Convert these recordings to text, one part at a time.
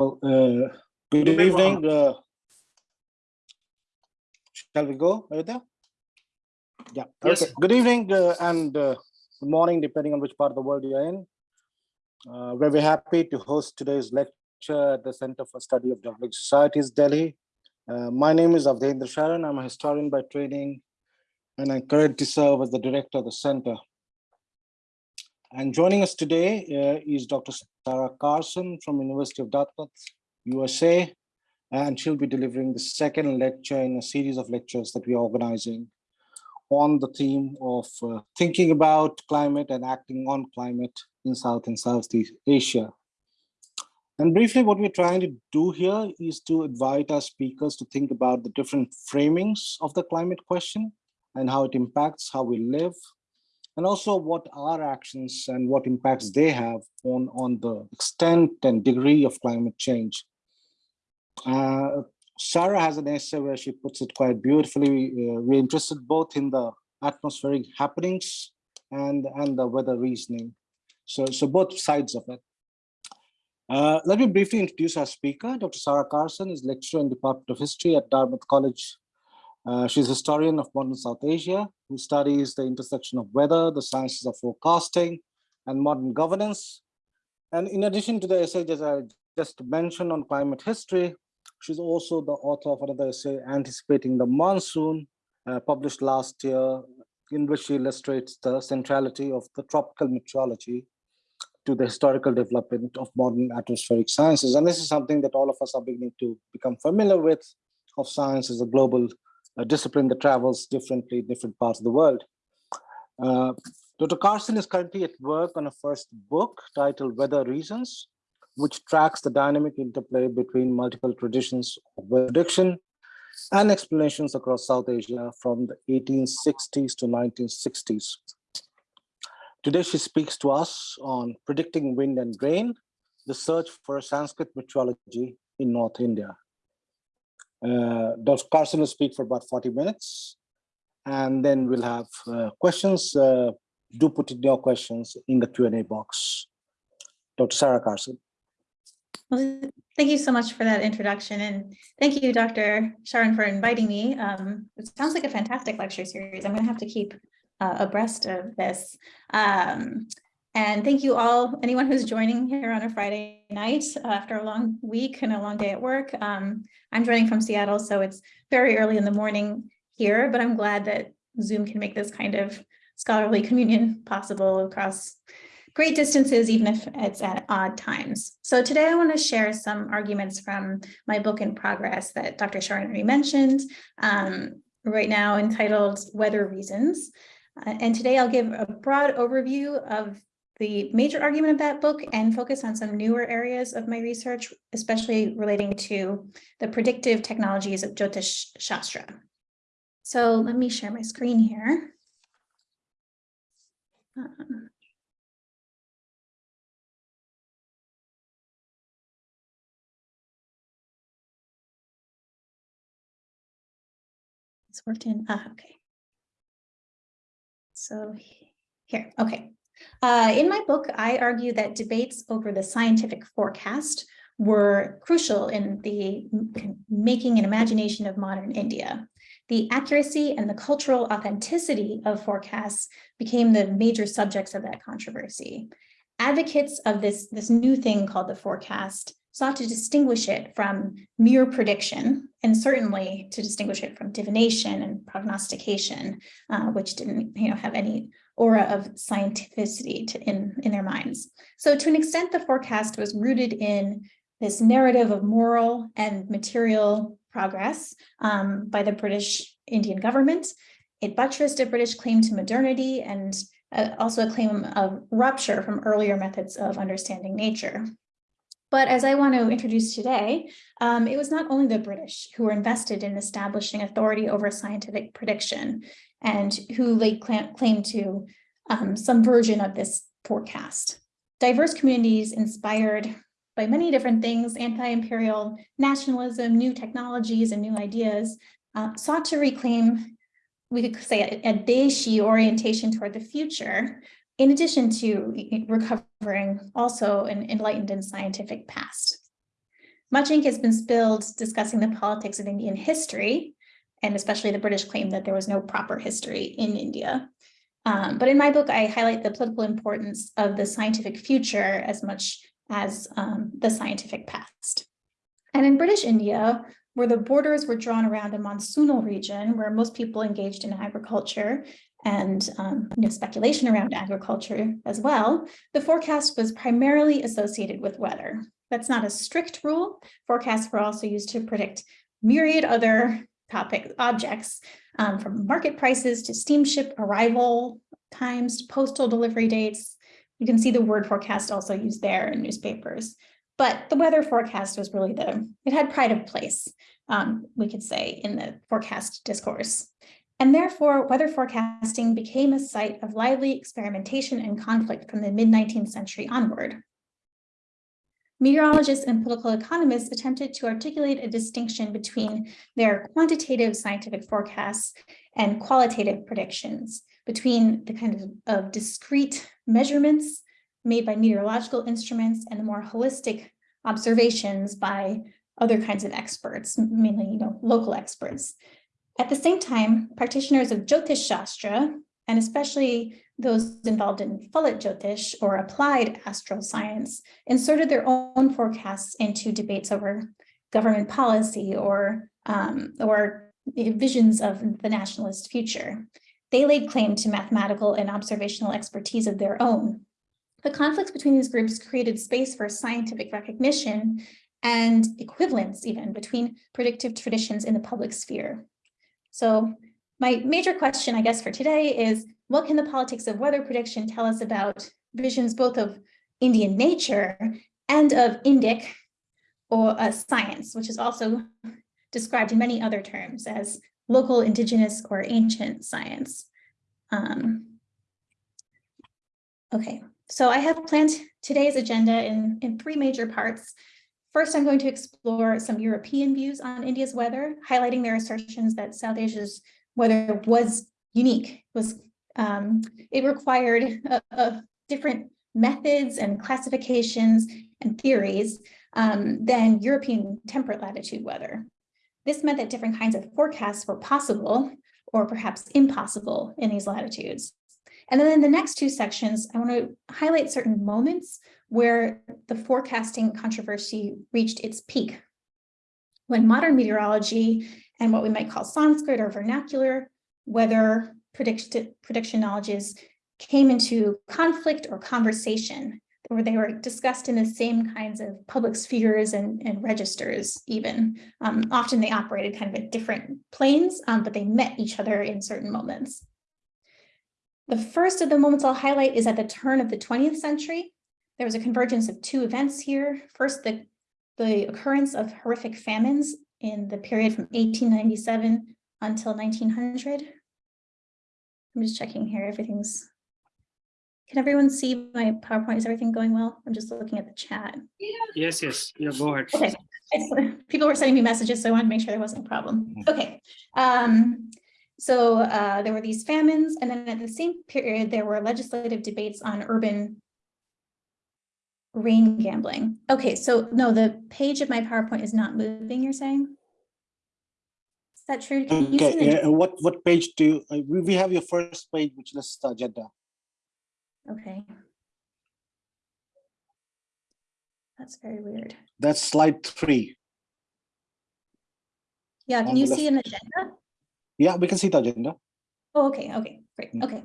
Well, uh, good evening. Uh, shall we go? Are you there? Yeah. Yes. Okay. Good evening uh, and uh, good morning, depending on which part of the world you're in. Uh, we're very happy to host today's lecture at the Center for Study of Developing Societies, Delhi. Uh, my name is Awadhendra Sharan. I'm a historian by training, and I'm currently serve as the director of the center. And joining us today uh, is Dr. Sarah Carson from University of Dartmouth, USA, and she'll be delivering the second lecture in a series of lectures that we're organizing on the theme of uh, thinking about climate and acting on climate in South and Southeast Asia. And briefly, what we're trying to do here is to invite our speakers to think about the different framings of the climate question and how it impacts how we live, and also what our actions and what impacts they have on, on the extent and degree of climate change. Uh, Sarah has an essay where she puts it quite beautifully. Uh, we're interested both in the atmospheric happenings and, and the weather reasoning. So, so both sides of it. Uh, let me briefly introduce our speaker. Dr. Sarah Carson is lecturer in the Department of History at Dartmouth College uh, she's a historian of modern South Asia who studies the intersection of weather, the sciences of forecasting, and modern governance. And in addition to the essay that I just mentioned on climate history, she's also the author of another essay, Anticipating the Monsoon, uh, published last year, in which she illustrates the centrality of the tropical meteorology to the historical development of modern atmospheric sciences. And this is something that all of us are beginning to become familiar with, of science as a global a discipline that travels differently in different parts of the world. Uh, Dr. Carson is currently at work on a first book titled Weather Reasons, which tracks the dynamic interplay between multiple traditions of weather prediction and explanations across South Asia from the 1860s to 1960s. Today, she speaks to us on predicting wind and rain, the search for Sanskrit meteorology in North India. Uh, Dr. Carson will speak for about 40 minutes, and then we'll have uh, questions. Uh, do put in your questions in the Q&A box. Dr. Sarah Carson. Well, thank you so much for that introduction. And thank you, Dr. Sharan, for inviting me. Um, it sounds like a fantastic lecture series. I'm going to have to keep uh, abreast of this. Um, and thank you all, anyone who's joining here on a Friday night after a long week and a long day at work. Um, I'm joining from Seattle, so it's very early in the morning here, but I'm glad that Zoom can make this kind of scholarly communion possible across great distances, even if it's at odd times. So today I want to share some arguments from my book in progress that Dr. Sharan already mentioned, um, right now entitled Weather Reasons. Uh, and today I'll give a broad overview of the major argument of that book and focus on some newer areas of my research, especially relating to the predictive technologies of Jyotish Shastra. So let me share my screen here. Um, it's worked in, ah, okay. So here, okay. Uh, in my book, I argue that debates over the scientific forecast were crucial in the making an imagination of modern India. The accuracy and the cultural authenticity of forecasts became the major subjects of that controversy. Advocates of this, this new thing called the forecast sought to distinguish it from mere prediction, and certainly to distinguish it from divination and prognostication, uh, which didn't you know, have any aura of scientificity to, in, in their minds. So to an extent, the forecast was rooted in this narrative of moral and material progress um, by the British Indian government. It buttressed a British claim to modernity and uh, also a claim of rupture from earlier methods of understanding nature. But as I want to introduce today, um, it was not only the British who were invested in establishing authority over scientific prediction and who laid claim to um, some version of this forecast. Diverse communities inspired by many different things, anti-imperial nationalism, new technologies, and new ideas, uh, sought to reclaim, we could say, a, a orientation toward the future, in addition to recovering also an enlightened and scientific past. much ink has been spilled discussing the politics of Indian history, and especially the British claim that there was no proper history in India. Um, but in my book, I highlight the political importance of the scientific future as much as um, the scientific past. And in British India, where the borders were drawn around a monsoonal region where most people engaged in agriculture and um, you know, speculation around agriculture as well, the forecast was primarily associated with weather. That's not a strict rule. Forecasts were also used to predict myriad other topic objects um, from market prices to steamship arrival times, to postal delivery dates. You can see the word forecast also used there in newspapers. But the weather forecast was really the, it had pride of place, um, we could say, in the forecast discourse. And therefore, weather forecasting became a site of lively experimentation and conflict from the mid-19th century onward. Meteorologists and political economists attempted to articulate a distinction between their quantitative scientific forecasts and qualitative predictions, between the kind of, of discrete measurements made by meteorological instruments and the more holistic observations by other kinds of experts, mainly you know, local experts. At the same time, practitioners of Jyotish Shastra, and especially those involved in Phalit Jyotish or applied astral science, inserted their own forecasts into debates over government policy or, um, or visions of the nationalist future. They laid claim to mathematical and observational expertise of their own. The conflicts between these groups created space for scientific recognition and equivalence even between predictive traditions in the public sphere. So my major question, I guess, for today is what can the politics of weather prediction tell us about visions both of Indian nature and of Indic or uh, science, which is also described in many other terms as local, indigenous, or ancient science. Um, okay, so I have planned today's agenda in, in three major parts. First, I'm going to explore some European views on India's weather, highlighting their assertions that South Asia's weather was unique, was um, it required a, a different methods and classifications and theories um, than European temperate latitude weather. This meant that different kinds of forecasts were possible or perhaps impossible in these latitudes. And then in the next two sections, I want to highlight certain moments where the forecasting controversy reached its peak. When modern meteorology and what we might call Sanskrit or vernacular weather prediction, prediction knowledges came into conflict or conversation, where they were discussed in the same kinds of public spheres and, and registers even. Um, often they operated kind of at different planes, um, but they met each other in certain moments. The first of the moments I'll highlight is at the turn of the 20th century. There was a convergence of two events here. First, the, the occurrence of horrific famines in the period from 1897 until 1900. I'm just checking here, everything's, can everyone see my PowerPoint? Is everything going well? I'm just looking at the chat. Yes, yes, yeah, go ahead. Okay. People were sending me messages, so I wanted to make sure there wasn't a problem. Okay, um, so uh, there were these famines, and then at the same period, there were legislative debates on urban rain gambling. Okay, so no, the page of my PowerPoint is not moving, you're saying? Is that true? Can you see Okay, uh, what, what page do, you- uh, we, we have your first page, which lists the agenda. Okay. That's very weird. That's slide three. Yeah, can you see an agenda? Yeah, we can see the agenda. Oh, okay, okay, great, Mm. okay.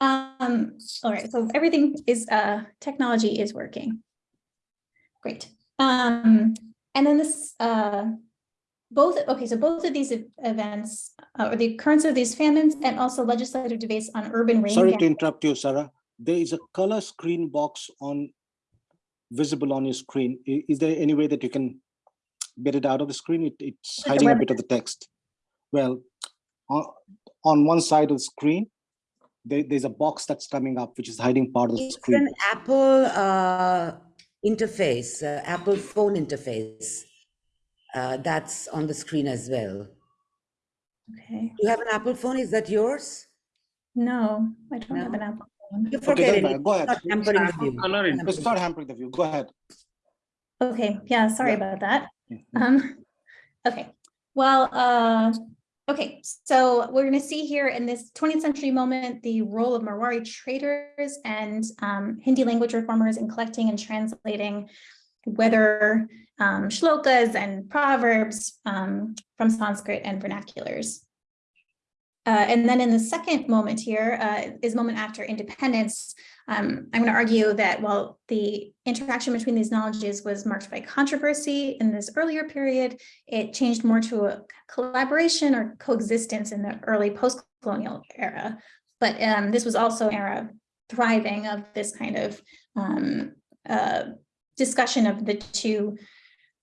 Um, all right, so everything is, uh, technology is working. Great. Um, and then this, uh, both, okay, so both of these events, uh, or the occurrence of these famines and also legislative debates on urban rain. Sorry to interrupt you, Sarah. There is a color screen box on visible on your screen. I- Is there any way that you can get it out of the screen? It, it's the hiding a bit of the text. Well, on, on one side of the screen, there, there's a box that's coming up, which is hiding part of the It's screen. an Apple uh, interface, uh, Apple phone interface. Uh, that's on the screen as well. Okay, You have an Apple phone? Is that yours? no, I don't have an Apple phone. You Okay, forget doesn't it. matter. Go It's ahead. not hampering the view. It's not hampering the view. Go ahead. Okay, yeah, sorry Yeah. about that. Um, okay, well, uh, okay, so we're gonna see here in this twentieth century moment, the role of Marwari traders and um, Hindi language reformers in collecting and translating weather um, shlokas and proverbs um, from Sanskrit and vernaculars. Uh, and then in the second moment here uh, is moment after independence. Um, I'm going to argue that while the interaction between these knowledges was marked by controversy in this earlier period, it changed more to a collaboration or coexistence in the early post-colonial era. But um, this was also an era thriving of this kind of um, uh, discussion of the two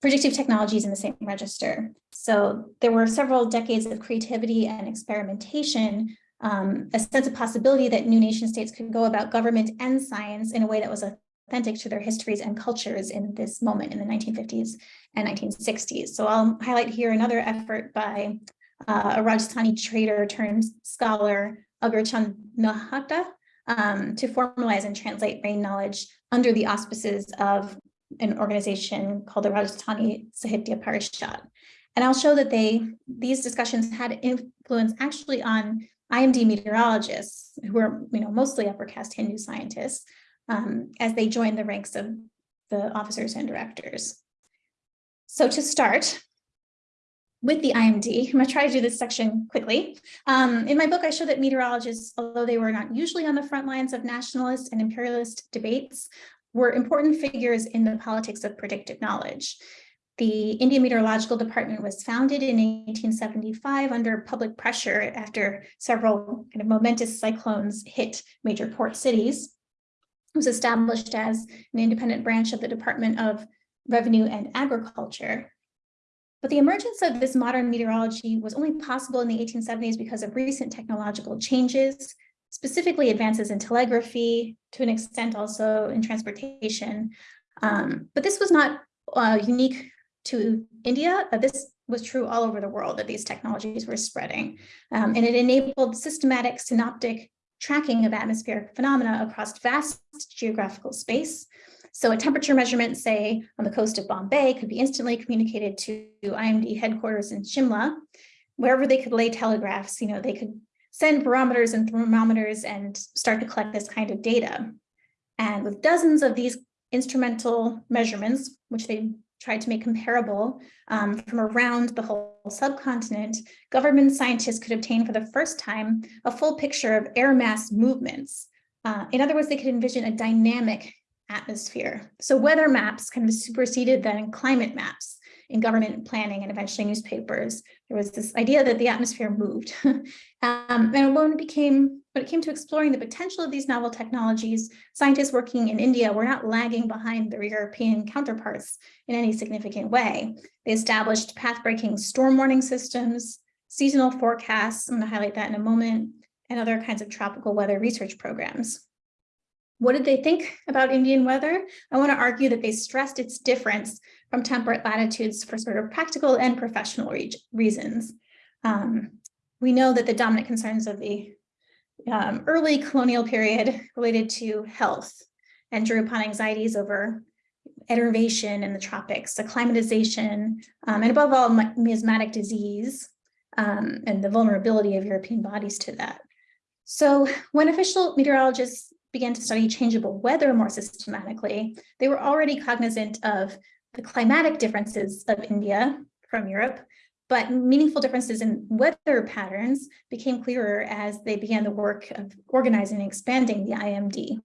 predictive technologies in the same register. So there were several decades of creativity and experimentation, um, a sense of possibility that new nation states could go about government and science in a way that was authentic to their histories and cultures in this moment in the 1950s and 1960s. So I'll highlight here another effort by uh, a Rajasthani trader turned scholar, Agarchand Nahata, um, to formalize and translate brain knowledge under the auspices of an organization called the Rajasthani Sahitya Parishad. And I'll show that they these discussions had influence actually on IMD meteorologists who are you know mostly upper caste Hindu scientists um, as they joined the ranks of the officers and directors. So to start with the IMD, I'm going to try to do this section quickly. Um, in my book, I show that meteorologists, although they were not usually on the front lines of nationalist and imperialist debates, were important figures in the politics of predictive knowledge. The Indian Meteorological Department was founded in 1875 under public pressure after several kind of momentous cyclones hit major port cities. It was established as an independent branch of the Department of Revenue and Agriculture. But the emergence of this modern meteorology was only possible in the 1870s because of recent technological changes, specifically advances in telegraphy, to an extent also in transportation. Um, but this was not uh, unique to India. This was true all over the world that these technologies were spreading. Um, and it enabled systematic synoptic tracking of atmospheric phenomena across vast geographical space. So a temperature measurement, say, on the coast of Bombay could be instantly communicated to IMD headquarters in Shimla, wherever they could lay telegraphs, you know, they could send barometers and thermometers and start to collect this kind of data. And with dozens of these instrumental measurements, which they tried to make comparable um, from around the whole subcontinent, government scientists could obtain for the first time a full picture of air mass movements. Uh, in other words, they could envision a dynamic atmosphere. So weather maps kind of superseded then climate maps in government planning and eventually newspapers. There was this idea that the atmosphere moved. um, and when it became, when it came to exploring the potential of these novel technologies, scientists working in India were not lagging behind their European counterparts in any significant way. They established path-breaking storm warning systems, seasonal forecasts, I'm gonna highlight that in a moment, and other kinds of tropical weather research programs. What did they think about Indian weather? I want to argue that they stressed its difference from temperate latitudes for sort of practical and professional re reasons. Um, we know that the dominant concerns of the um, early colonial period related to health and drew upon anxieties over enervation in the tropics, acclimatization, um, and above all, miasmatic disease um, and the vulnerability of European bodies to that. So when official meteorologists began to study changeable weather more systematically, they were already cognizant of the climatic differences of India from Europe, but meaningful differences in weather patterns became clearer as they began the work of organizing and expanding the IMD,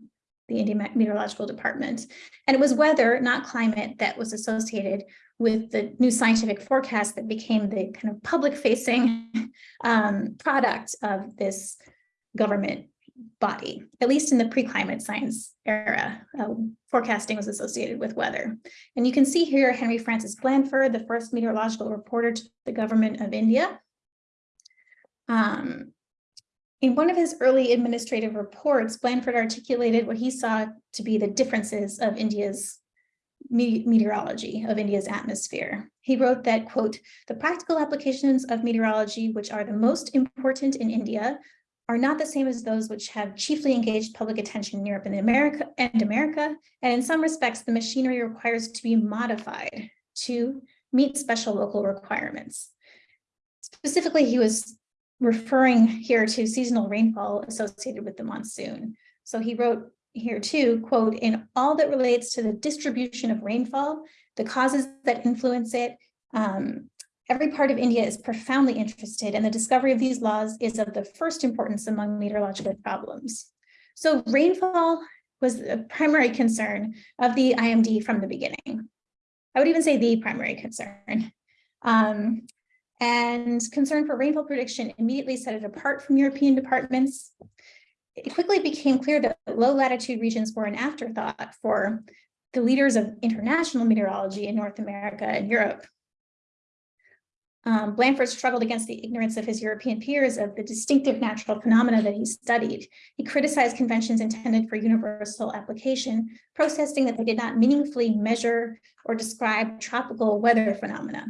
the Indian Meteorological Department. And it was weather, not climate, that was associated with the new scientific forecast that became the kind of public facing um, product of this government body, at least in the pre-climate science era. Uh, forecasting was associated with weather. And you can see here Henry Francis Blanford, the first meteorological reporter to the government of India. Um, in one of his early administrative reports, Blanford articulated what he saw to be the differences of India's meteorology, of India's atmosphere. He wrote that, quote, the practical applications of meteorology, which are the most important in India, are not the same as those which have chiefly engaged public attention in Europe and America and America. And in some respects, the machinery requires to be modified to meet special local requirements. Specifically, he was referring here to seasonal rainfall associated with the monsoon. So he wrote here too, quote, in all that relates to the distribution of rainfall, the causes that influence it, um, every part of India is profoundly interested and the discovery of these laws is of the first importance among meteorological problems. So rainfall was the primary concern of the IMD from the beginning. I would even say the primary concern. Um, and concern for rainfall prediction immediately set it apart from European departments. It quickly became clear that low latitude regions were an afterthought for the leaders of international meteorology in North America and Europe. Um, Blanford struggled against the ignorance of his European peers of the distinctive natural phenomena that he studied. He criticized conventions intended for universal application, protesting that they did not meaningfully measure or describe tropical weather phenomena.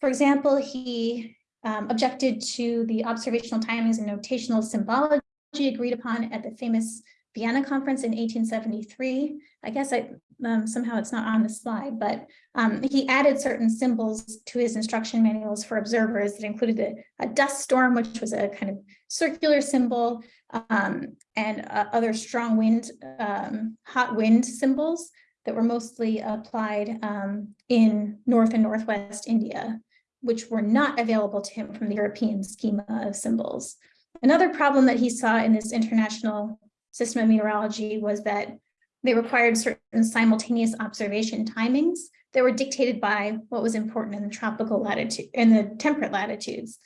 For example, he um, objected to the observational timings and notational symbology agreed upon at the famous Vienna conference in 1873. I guess I, um, somehow it's not on the slide, but um, he added certain symbols to his instruction manuals for observers that included a, a dust storm, which was a kind of circular symbol, um, and uh, other strong wind, um, hot wind symbols that were mostly applied um, in North and Northwest India, which were not available to him from the European schema of symbols. Another problem that he saw in this international system of meteorology was that they required certain simultaneous observation timings that were dictated by what was important in the tropical latitude, in the temperate latitudes.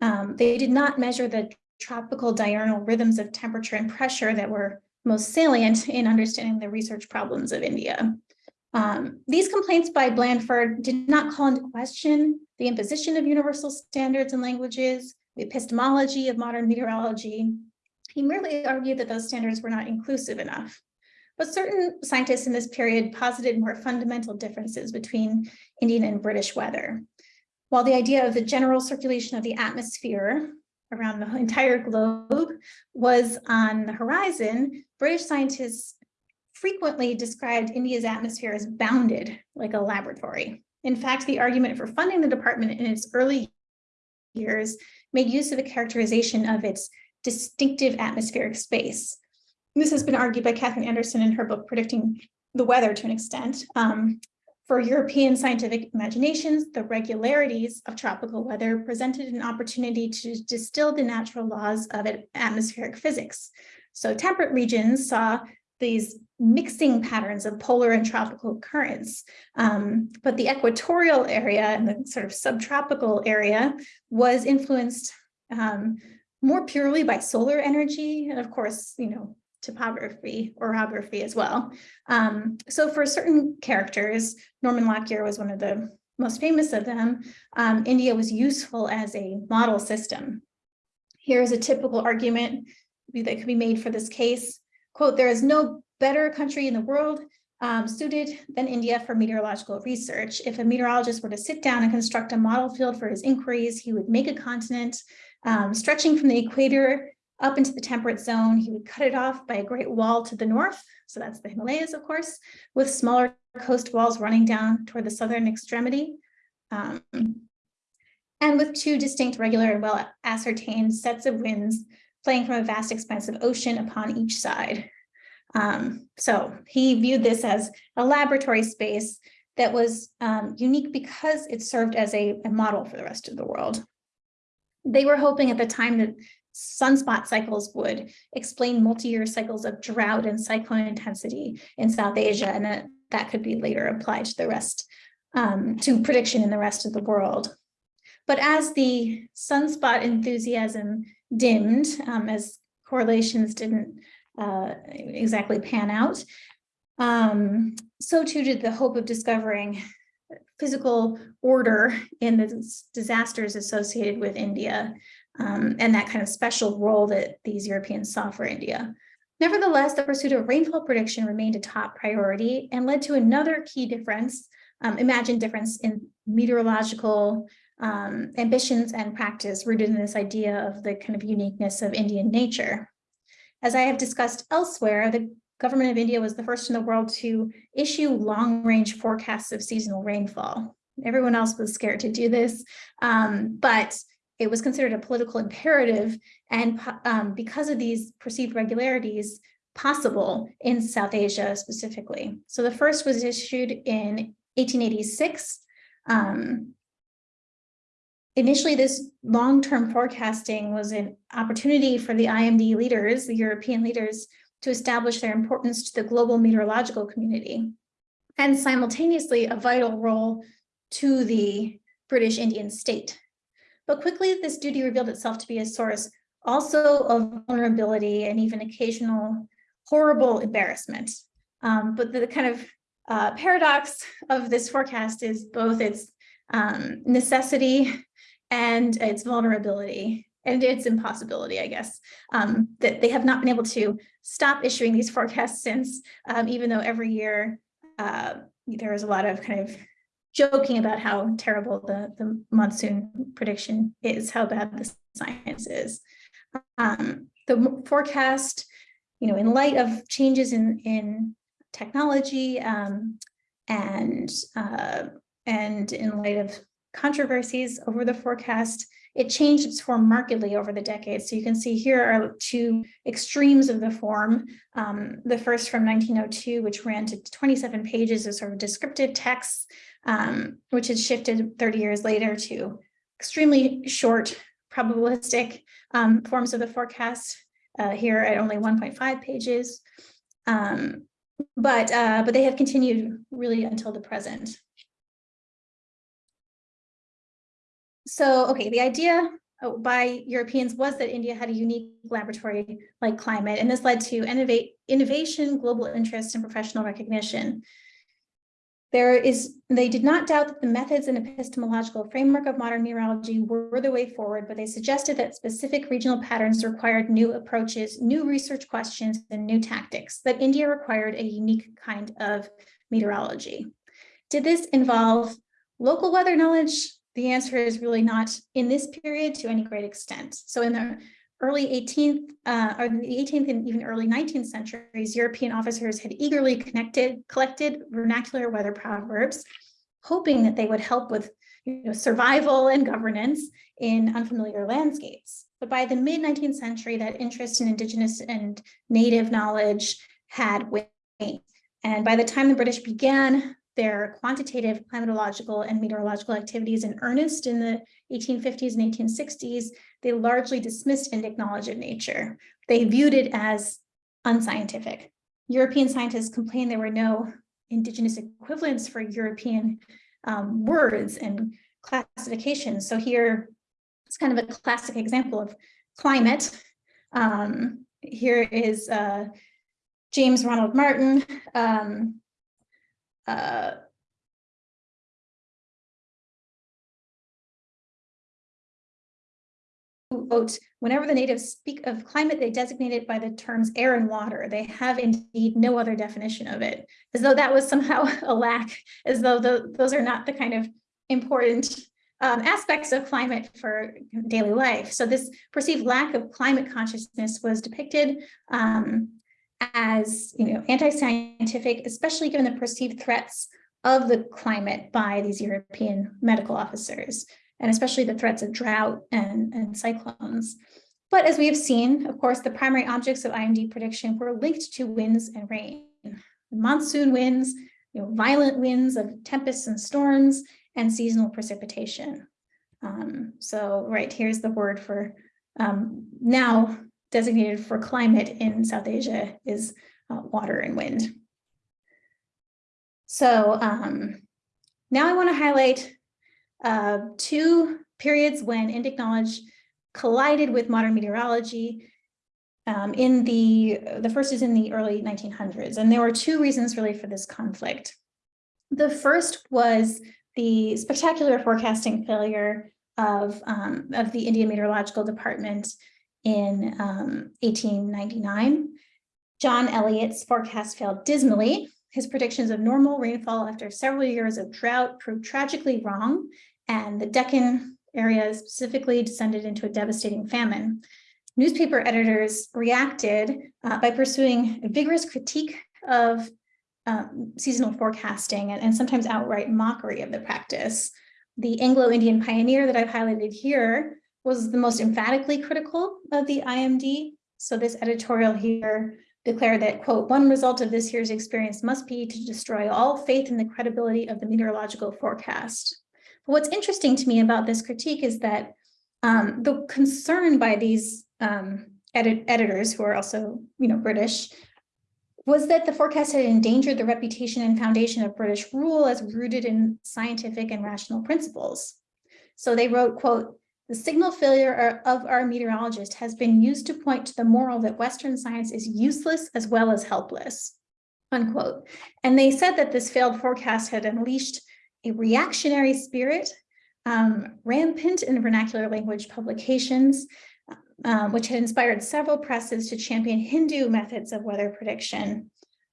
Um, they did not measure the tropical diurnal rhythms of temperature and pressure that were most salient in understanding the research problems of India. Um, these complaints by Blanford did not call into question the imposition of universal standards and languages, the epistemology of modern meteorology, he merely argued that those standards were not inclusive enough. But certain scientists in this period posited more fundamental differences between Indian and British weather. While the idea of the general circulation of the atmosphere around the entire globe was on the horizon, British scientists frequently described India's atmosphere as bounded, like a laboratory. In fact, the argument for funding the department in its early years made use of a characterization of its distinctive atmospheric space. This has been argued by Katharine Anderson in her book, Predicting the Weather to an extent. Um, for European scientific imaginations, the regularities of tropical weather presented an opportunity to distill the natural laws of atmospheric physics. So temperate regions saw these mixing patterns of polar and tropical currents. Um, but the equatorial area and the sort of subtropical area was influenced um, more purely by solar energy, and of course, you know, topography, orography as well. Um, so for certain characters, Norman Lockyer was one of the most famous of them, um, India was useful as a model system. Here's a typical argument that could be made for this case. Quote, there is no better country in the world um, suited than India for meteorological research. If a meteorologist were to sit down and construct a model field for his inquiries, he would make a continent um, stretching from the equator up into the temperate zone. He would cut it off by a great wall to the north. So that's the Himalayas, of course, with smaller coast walls running down toward the southern extremity. Um, and with two distinct, regular, and well ascertained sets of winds playing from a vast expanse of ocean upon each side. Um, so he viewed this as a laboratory space that was um, unique because it served as a, a model for the rest of the world. They were hoping at the time that sunspot cycles would explain multi-year cycles of drought and cyclone intensity in South Asia, and that, that could be later applied to the rest, um, to prediction in the rest of the world. But as the sunspot enthusiasm dimmed, um, as correlations didn't uh, exactly pan out, um, so too did the hope of discovering physical order in the disasters associated with India um, and that kind of special role that these Europeans saw for India. Nevertheless, the pursuit of rainfall prediction remained a top priority and led to another key difference, um, imagined difference in meteorological um, ambitions and practice rooted in this idea of the kind of uniqueness of Indian nature. As I have discussed elsewhere, the government of India was the first in the world to issue long-range forecasts of seasonal rainfall. Everyone else was scared to do this, um, but it was considered a political imperative. And um, because of these perceived regularities possible in South Asia specifically. So the first was issued in 1886. Um, Initially, this long-term forecasting was an opportunity for the IMD leaders, the European leaders, to establish their importance to the global meteorological community and simultaneously a vital role to the British Indian state. But quickly, this duty revealed itself to be a source also of vulnerability and even occasional horrible embarrassment. Um, but the kind of uh, paradox of this forecast is both its um, necessity and its vulnerability and its impossibility, I guess, um, that they have not been able to stop issuing these forecasts since, um, even though every year uh, there is a lot of kind of joking about how terrible the, the monsoon prediction is, how bad the science is. Um, the forecast, you know, in light of changes in, in technology um, and, uh, and in light of controversies over the forecast. It changed its form markedly over the decades. So you can see here are two extremes of the form. Um, the first from 1902, which ran to 27 pages of sort of descriptive texts, um, which had shifted 30 years later to extremely short probabilistic um, forms of the forecast uh, here at only 1.5 pages. Um, but, uh, but they have continued really until the present. So, okay, the idea uh, by Europeans was that India had a unique laboratory-like climate, and this led to innovate, innovation, global interest, and professional recognition. There is, they did not doubt that the methods and epistemological framework of modern meteorology were the way forward, but they suggested that specific regional patterns required new approaches, new research questions, and new tactics, that India required a unique kind of meteorology. Did this involve local weather knowledge? The answer is really not in this period to any great extent. So in the early 18th uh, or the 18th and even early 19th centuries, European officers had eagerly connected, collected vernacular weather proverbs, hoping that they would help with you know, survival and governance in unfamiliar landscapes. But by the mid 19th century, that interest in indigenous and native knowledge had waned. And by the time the British began their quantitative climatological and meteorological activities in earnest in the 1850s and 1860s, they largely dismissed Indic knowledge of nature. They viewed it as unscientific. European scientists complained there were no indigenous equivalents for European um, words and classifications. So here it's kind of a classic example of climate. Um, here is uh, James Ronald Martin, um, uh, quote, whenever the natives speak of climate, they designate it by the terms air and water. They have indeed no other definition of it, as though that was somehow a lack, as though the, those are not the kind of important um, aspects of climate for daily life. So this perceived lack of climate consciousness was depicted um, as you know, anti-scientific, especially given the perceived threats of the climate by these European medical officers, and especially the threats of drought and, and cyclones. But as we have seen, of course, the primary objects of IMD prediction were linked to winds and rain. Monsoon winds, you know, violent winds of tempests and storms, and seasonal precipitation. Um, so right here's the word for um, now designated for climate in South Asia is uh, water and wind. So um, now I want to highlight uh, two periods when Indic knowledge collided with modern meteorology. Um, in the, the first is in the early 1900s, and there were two reasons really for this conflict. The first was the spectacular forecasting failure of, um, of the Indian Meteorological Department in um, 1899. John Eliot's forecast failed dismally. His predictions of normal rainfall after several years of drought proved tragically wrong, and the Deccan area specifically descended into a devastating famine. Newspaper editors reacted uh, by pursuing a vigorous critique of um, seasonal forecasting and, and sometimes outright mockery of the practice. The Anglo-Indian pioneer that I've highlighted here was the most emphatically critical of the IMD. So this editorial here declared that, quote, one result of this year's experience must be to destroy all faith in the credibility of the meteorological forecast. But what's interesting to me about this critique is that um, the concern by these um, edit editors who are also, you know, British, was that the forecast had endangered the reputation and foundation of British rule as rooted in scientific and rational principles. So they wrote, quote, the signal failure of our meteorologist has been used to point to the moral that Western science is useless as well as helpless, unquote. And they said that this failed forecast had unleashed a reactionary spirit, um, rampant in vernacular language publications, um, which had inspired several presses to champion Hindu methods of weather prediction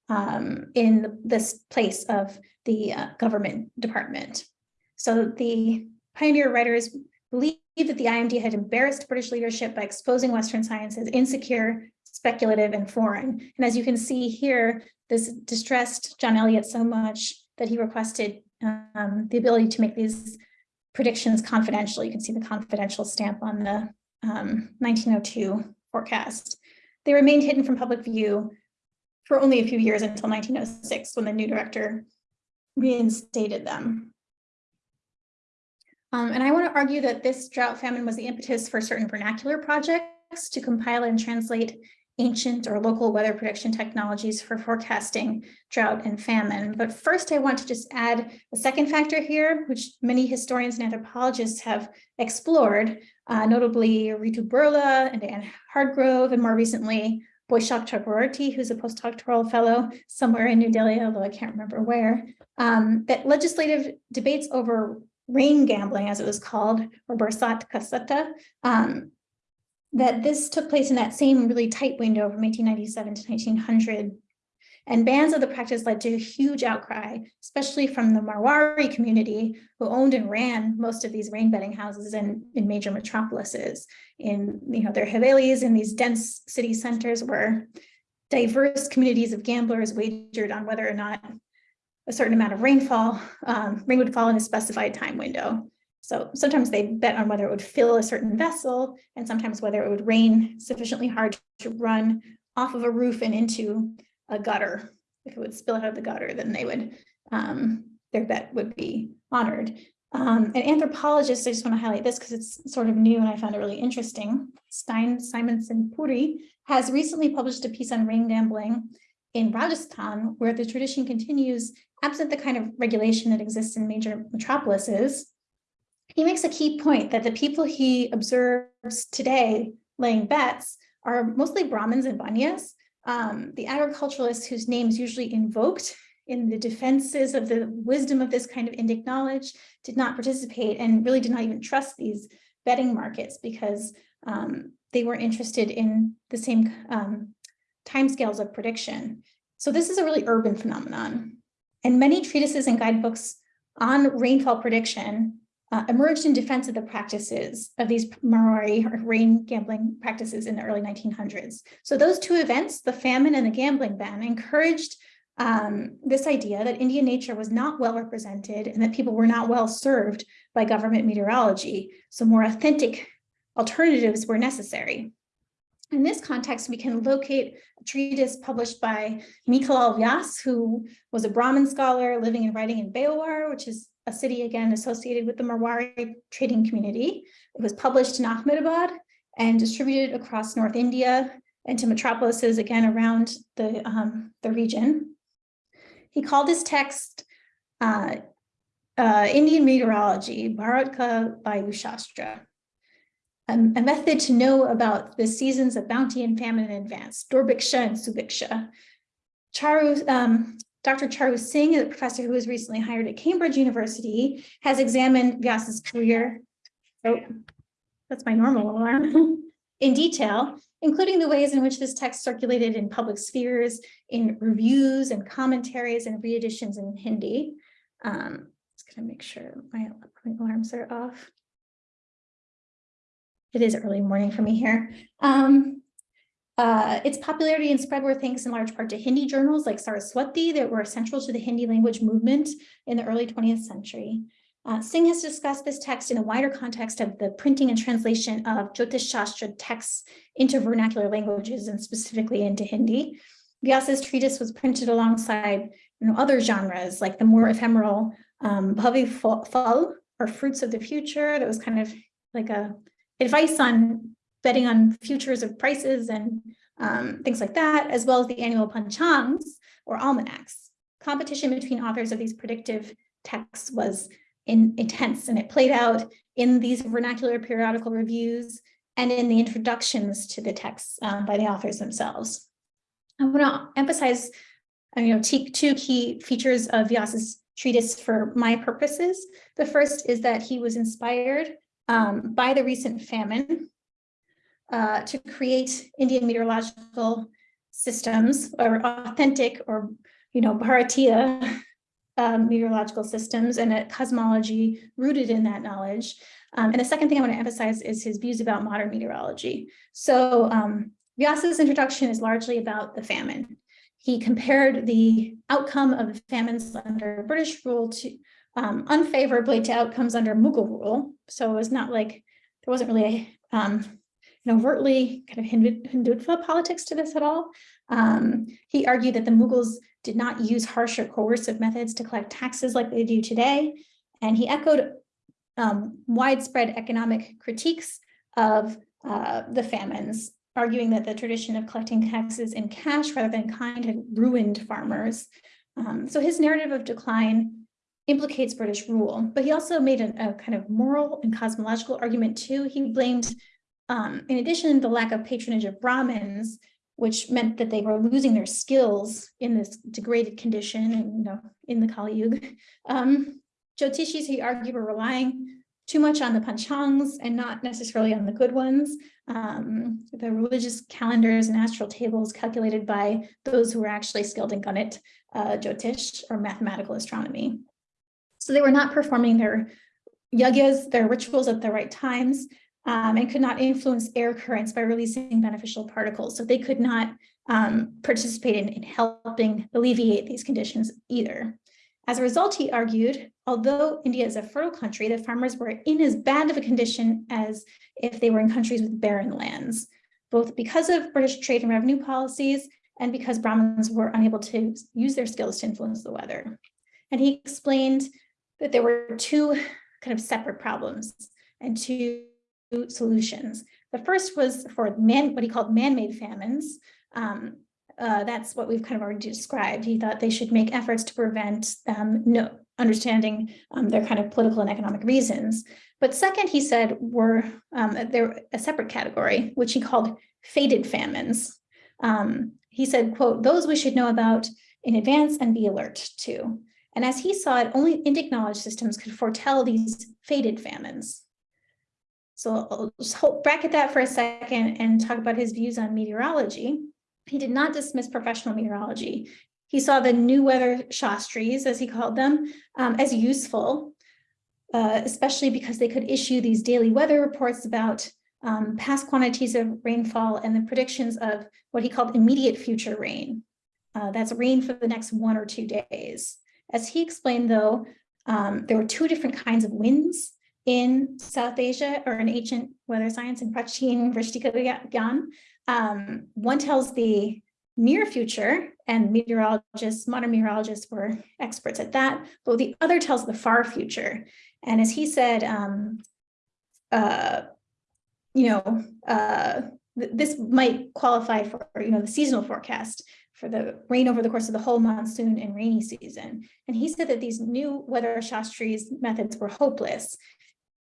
um, in the, this place of the uh, government department. So the pioneer writers believed that the IMD had embarrassed British leadership by exposing Western science as insecure, speculative, and foreign. And as you can see here, this distressed John Eliot so much that he requested um, the ability to make these predictions confidential. You can see the confidential stamp on the um, 1902 forecast. They remained hidden from public view for only a few years until 1906 when the new director reinstated them. Um, and I want to argue that this drought famine was the impetus for certain vernacular projects to compile and translate ancient or local weather prediction technologies for forecasting drought and famine. But first, I want to just add a second factor here, which many historians and anthropologists have explored, uh, notably Ritu Birla and Anne Hardgrove, and more recently, Boishak Chakraborty, who's a postdoctoral fellow somewhere in New Delhi, although I can't remember where, um, that legislative debates over rain gambling, as it was called, or Barsat Ka Satta, um, that this took place in that same really tight window from 1897 to 1900. And bans of the practice led to a huge outcry, especially from the Marwari community who owned and ran most of these rain betting houses in, in major metropolises. In you know their havelis in these dense city centers where diverse communities of gamblers wagered on whether or not a certain amount of rainfall, um, rain would fall in a specified time window. So sometimes they bet on whether it would fill a certain vessel and sometimes whether it would rain sufficiently hard to run off of a roof and into a gutter. If it would spill out of the gutter, then they would, um, their bet would be honored. Um, an anthropologist, I just want to highlight this because it's sort of new and I found it really interesting. Stine Simonsen Puri has recently published a piece on rain gambling in Rajasthan, where the tradition continues absent the kind of regulation that exists in major metropolises he makes a key point that the people he observes today laying bets are mostly Brahmins and Banyas, um, the agriculturalists whose names usually invoked in the defenses of the wisdom of this kind of Indic knowledge did not participate and really did not even trust these betting markets because um, they weren't interested in the same um, timescales of prediction. So this is a really urban phenomenon. And many treatises and guidebooks on rainfall prediction uh, emerged in defense of the practices of these Marwari or rain gambling practices in the early 1900s. So those two events, the famine and the gambling ban, encouraged um, this idea that Indian nature was not well represented and that people were not well served by government meteorology. So more authentic alternatives were necessary. In this context, we can locate a treatise published by Mikhalal Vyas, who was a Brahmin scholar living and writing in Beawar, which is a city again associated with the Marwari trading community. It was published in Ahmedabad and distributed across North India and to metropolises again around the, um, the region. He called this text uh, uh, Indian meteorology, Bharatka Vayu Shastra, a method to know about the seasons of bounty and famine in advance, Durbhiksha and Subhiksha. Charu um, Dr. Charu Singh, a professor who was recently hired at Cambridge University, has examined Vyas's career. Oh, that's my normal alarm. in detail, including the ways in which this text circulated in public spheres, in reviews and commentaries and reeditions in Hindi. Um, just gonna make sure my alarms are off. It is early morning for me here. Um, Uh, its popularity and spread were thanks in large part to Hindi journals like Saraswati that were central to the Hindi language movement in the early 20th century. Uh, Singh has discussed this text in a wider context of the printing and translation of Jyotish Shastra texts into vernacular languages and specifically into Hindi. Vyasa's treatise was printed alongside you know, other genres like the more ephemeral um, Bhavi Phal or Fruits of the Future that was kind of like a advice on betting on futures of prices and um, things like that, as well as the annual panchangs or almanacs. Competition between authors of these predictive texts was in, intense and it played out in these vernacular periodical reviews and in the introductions to the texts um, by the authors themselves. I want to emphasize uh, you know, two key features of Vyasa's treatise for my purposes. The first is that he was inspired um, by the recent famine uh, to create Indian meteorological systems or authentic or, you know, Bharatiya um, meteorological systems and a cosmology rooted in that knowledge. Um, and the second thing I want to emphasize is his views about modern meteorology. So um, Vyasa's introduction is largely about the famine. He compared the outcome of the famines under British rule to um, unfavorably to outcomes under Mughal rule. So it was not like there wasn't really a, um, an overtly kind of Hindutva politics to this at all. Um, he argued that the Mughals did not use harsh or coercive methods to collect taxes like they do today. And he echoed um, widespread economic critiques of uh, the famines, arguing that the tradition of collecting taxes in cash rather than kind had ruined farmers. Um, so his narrative of decline implicates British rule, but he also made a, a kind of moral and cosmological argument too. He blamed, um, in addition, the lack of patronage of Brahmins, which meant that they were losing their skills in this degraded condition and you know in the Kali Yuga. Um, Jyotishis, he argued, were relying too much on the panchangs and not necessarily on the good ones. Um, the religious calendars and astral tables calculated by those who were actually skilled in Ganit, uh, Jyotish, or mathematical astronomy. So they were not performing their yagyas, their rituals at the right times, um, and could not influence air currents by releasing beneficial particles. So they could not um, participate in, in helping alleviate these conditions either. As a result, he argued, although India is a fertile country, the farmers were in as bad of a condition as if they were in countries with barren lands, both because of British trade and revenue policies and because Brahmins were unable to use their skills to influence the weather. And he explained that there were two kind of separate problems and two solutions. The first was for man, what he called man-made famines. Um, uh, that's what we've kind of already described. He thought they should make efforts to prevent um, no understanding um, their kind of political and economic reasons. But second, he said, were um, there a separate category, which he called fated famines. Um, he said, quote, those we should know about in advance and be alert to. And as he saw it, only Indic knowledge systems could foretell these fated famines. So I'll bracket that for a second and talk about his views on meteorology. He did not dismiss professional meteorology. He saw the new weather Shastries, as he called them, um, as useful, uh, especially because they could issue these daily weather reports about um, past quantities of rainfall and the predictions of what he called immediate future rain. Uh, that's rain for the next one or two days. As he explained, though, um, there were two different kinds of winds in South Asia or in ancient weather science in Prachin Vrishtika Gyan. Um, one tells the near future and meteorologists, modern meteorologists were experts at that, but the other tells the far future. And as he said, um, uh, you know, uh, th this might qualify for, you know, the seasonal forecast for the rain over the course of the whole monsoon and rainy season. And he said that these new weather shastris methods were hopeless.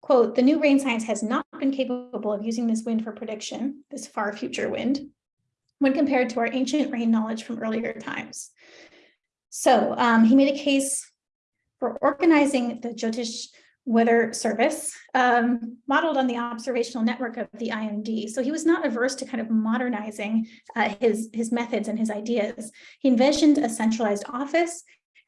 Quote, the new rain science has not been capable of using this wind for prediction, this far future wind, when compared to our ancient rain knowledge from earlier times. So um, he made a case for organizing the Jyotish weather service um, modeled on the observational network of the IMD. So he was not averse to kind of modernizing uh, his, his methods and his ideas. He envisioned a centralized office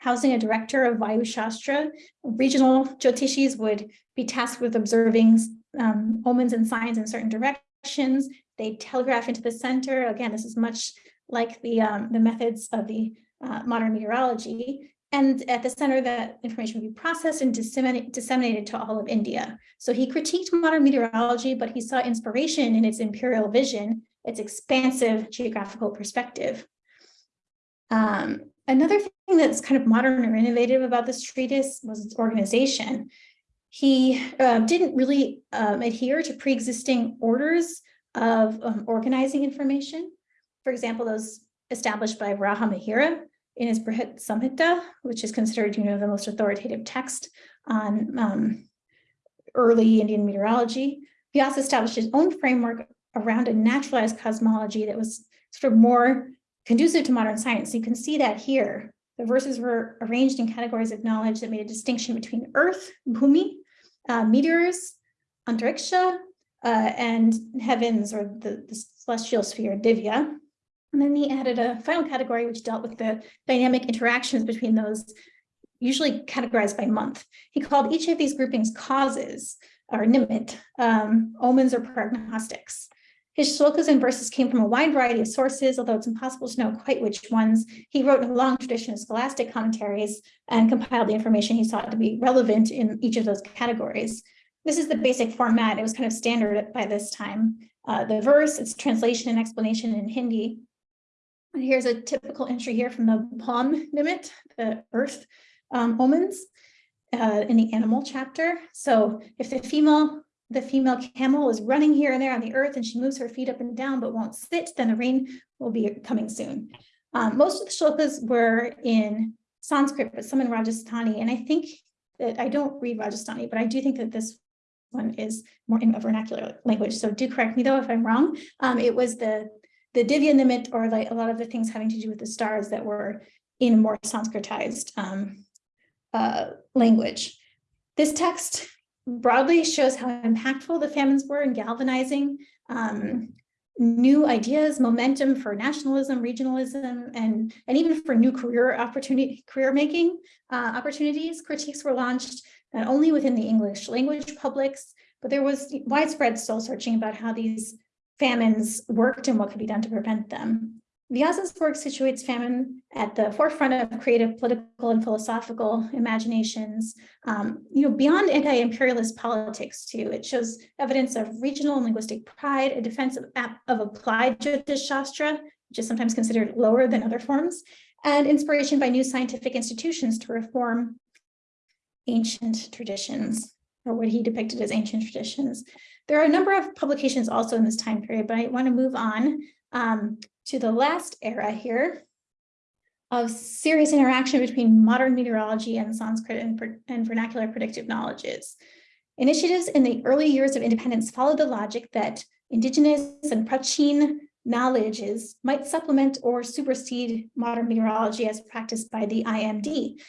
housing a director of Vayu Shastra. Regional Jyotishis would be tasked with observing um, omens and signs in certain directions They telegraph into the center. Again, this is much like the, um, the methods of the uh, modern meteorology. And at the center, that information would be processed and disseminated, disseminated to all of India. So he critiqued modern meteorology, but he saw inspiration in its imperial vision, its expansive geographical perspective. Um, another thing that's kind of modern or innovative about this treatise was its organization. He uh, didn't really um, adhere to pre-existing orders of um, organizing information. For example, those established by Varaha Mihira in his Brihat Samhita, which is considered, you know, the most authoritative text on um, early Indian meteorology. He also established his own framework around a naturalized cosmology that was sort of more conducive to modern science. So You can see that here. The verses were arranged in categories of knowledge that made a distinction between Earth, Bhumi, uh, meteors, Antariksha, uh, and heavens or the, the celestial sphere, Divya. And then he added a final category which dealt with the dynamic interactions between those, usually categorized by month. He called each of these groupings causes or nimit, um, omens or prognostics. His shlokas and verses came from a wide variety of sources, although it's impossible to know quite which ones. He wrote a long tradition of scholastic commentaries and compiled the information he sought to be relevant in each of those categories. This is the basic format. It was kind of standard by this time. Uh, the verse, its translation and explanation in Hindi. And here's a typical entry here from the palm nimit, the earth um, omens uh, in the animal chapter. So if the female the female camel is running here and there on the earth and she moves her feet up and down but won't sit, then the rain will be coming soon. Um, most of the shlokas were in Sanskrit, but some in Rajasthani. And I think that I don't read Rajasthani, but I do think that this one is more in a vernacular language. So do correct me though if I'm wrong. Um, it was the the Divya Nimit or like a lot of the things having to do with the stars that were in more Sanskritized um, uh, language. This text broadly shows how impactful the famines were in galvanizing um, new ideas, momentum for nationalism, regionalism, and, and even for new career opportunity, career making uh, opportunities. Critiques were launched not only within the English language publics, but there was widespread soul searching about how these famines worked and what could be done to prevent them. Vyasa's work situates famine at the forefront of creative, political, and philosophical imaginations, um, you know, beyond anti-imperialist politics too. It shows evidence of regional and linguistic pride, a defense of, of applied Jyotish Shastra, which is sometimes considered lower than other forms, and inspiration by new scientific institutions to reform ancient traditions, or what he depicted as ancient traditions. There are a number of publications also in this time period, but I want to move on um, to the last era here of serious interaction between modern meteorology and Sanskrit and, and vernacular predictive knowledges. Initiatives in the early years of independence followed the logic that indigenous and prachin knowledges might supplement or supersede modern meteorology as practiced by the IMD.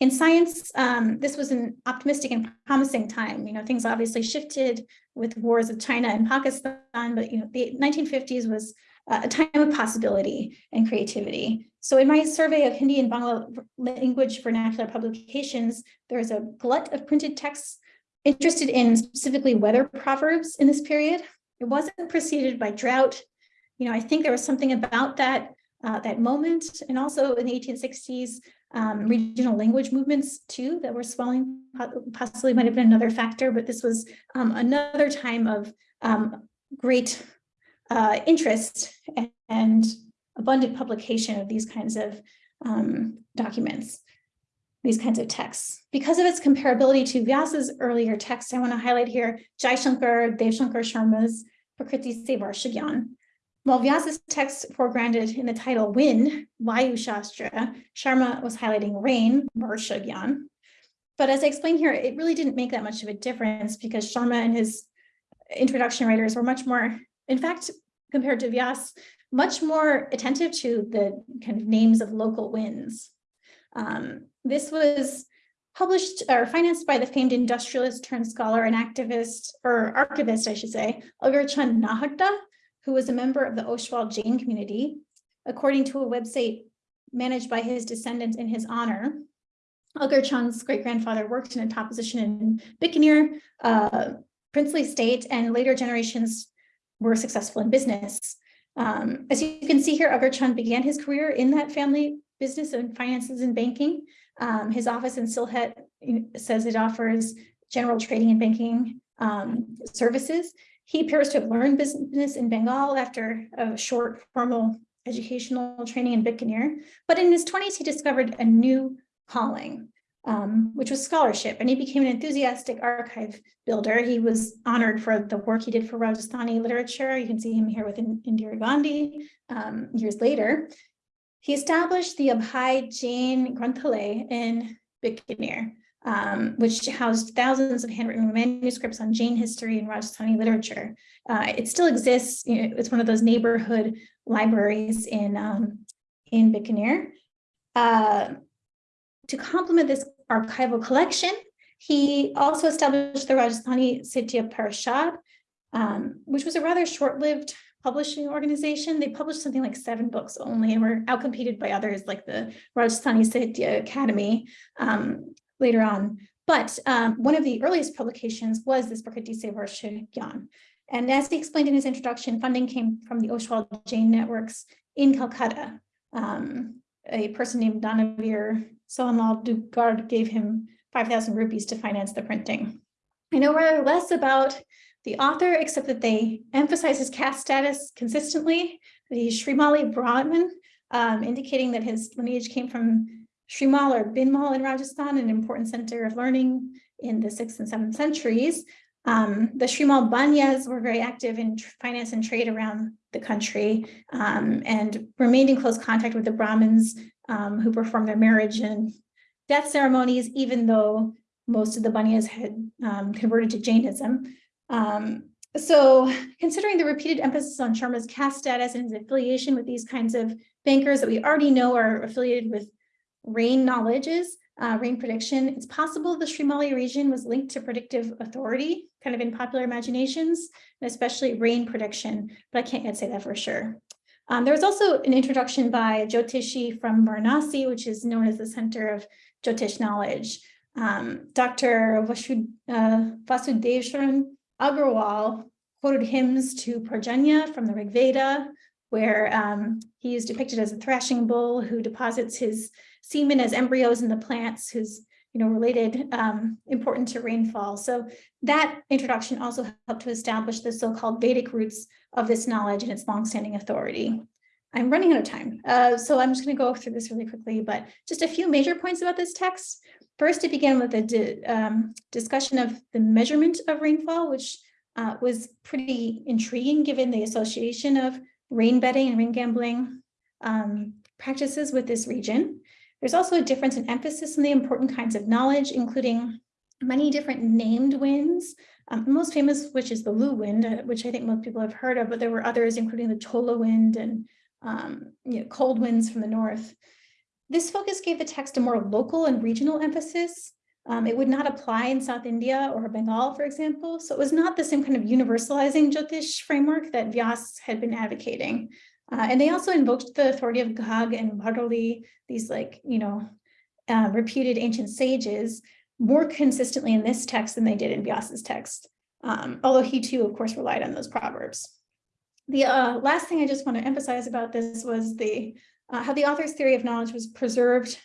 In science, um, this was an optimistic and promising time. You know, things obviously shifted with wars of China and Pakistan, but you know, the 1950s was uh, a time of possibility and creativity. So in my survey of Hindi and Bangla language vernacular publications, there's a glut of printed texts interested in specifically weather proverbs in this period. It wasn't preceded by drought. You know, I think there was something about that uh, that moment and also in the 1860s, um, regional language movements too that were swelling, possibly might have been another factor, but this was um, another time of um, great uh, interest and abundant publication of these kinds of um, documents, these kinds of texts. Because of its comparability to Vyasa's earlier text, I want to highlight here Jaishankar Devshankar Sharma's Prakriti Se Varshagyan. While Vyasa's text foregrounded in the title Wind, Vayu Shastra, Sharma was highlighting rain, Varshagyan. But as I explained here, it really didn't make that much of a difference because Sharma and his introduction writers were much more, in fact, compared to Vyas, much more attentive to the kind of names of local winds. Um, this was published or financed by the famed industrialist turned scholar and activist, or archivist, I should say, Agarchand Nahata, who was a member of the Oswal Jain community. According to a website managed by his descendants in his honor, Agarchand's great-grandfather worked in a top position in Bikaner, uh, princely state, and later generations were successful in business. Um, as you can see here, Agarchand began his career in that family business and finances and banking. Um, his office in Silhet says it offers general trading and banking um, services. He appears to have learned business in Bengal after a short formal educational training in Bikaner. But in his 20s, he discovered a new calling, um, which was scholarship, and he became an enthusiastic archive builder. He was honored for the work he did for Rajasthani literature. You can see him here with Indira Gandhi um, years later. He established the Abhay Jain Granthalaya in Bikaner, um, which housed thousands of handwritten manuscripts on Jain history and Rajasthani literature. Uh, it still exists. You know, it's one of those neighborhood libraries in, um, in Bikaner. Uh, to complement this archival collection, he also established the Rajasthani Sahitya Parishad, um, which was a rather short-lived publishing organization. They published something like seven books only and were outcompeted by others like the Rajasthani Sahitya Academy um, later on. But um, one of the earliest publications was this Prakriti Se Varsha Gyan. And as he explained in his introduction, funding came from the Oswal Jain networks in Calcutta. Um, a person named Danavir Sohanlal Dugar gave him 5,000 rupees to finance the printing. I know rather less about the author, except that they emphasize his caste status consistently. He's Srimali um, indicating that his lineage came from Shrimal or Bhinmal in Rajasthan, an important center of learning in the sixth and seventh centuries. Um, the Shrimal Banyas were very active in finance and trade around the country um, and remained in close contact with the Brahmins um, who performed their marriage and death ceremonies, even though most of the Banyas had um, converted to Jainism. Um, so considering the repeated emphasis on Sharma's caste status and his affiliation with these kinds of bankers that we already know are affiliated with rain knowledges, uh, rain prediction, it's possible the Srimali region was linked to predictive authority, kind of in popular imaginations, and especially rain prediction, but I can't yet say that for sure. Um, there was also an introduction by Jyotishi from Varanasi, which is known as the Center of Jyotish Knowledge. Um, Dr. Vasud, uh, Vasudevsharan Agarwal quoted hymns to Parjanya from the Rig Veda, where um, he is depicted as a thrashing bull who deposits his semen as embryos in the plants, who's you know related, um, important to rainfall. So that introduction also helped to establish the so-called Vedic roots of this knowledge and its longstanding authority. I'm running out of time, uh, so I'm just going to go through this really quickly, but just a few major points about this text. First, it began with a di um, discussion of the measurement of rainfall, which uh, was pretty intriguing given the association of rain betting and rain gambling um, practices with this region. There's also a difference in emphasis on the important kinds of knowledge, including many different named winds, um, most famous, which is the Lu wind, uh, which I think most people have heard of, but there were others, including the Chola wind and um, you know, cold winds from the north. This focus gave the text a more local and regional emphasis. Um, it would not apply in South India or Bengal, for example. So it was not the same kind of universalizing Jyotish framework that Vyas had been advocating. Uh, and they also invoked the authority of Ghag and Bharoli, these like, you know, uh, reputed ancient sages, more consistently in this text than they did in Vyas's text. Um, although he too, of course, relied on those proverbs. The uh, last thing I just want to emphasize about this was the uh, how the author's theory of knowledge was preserved,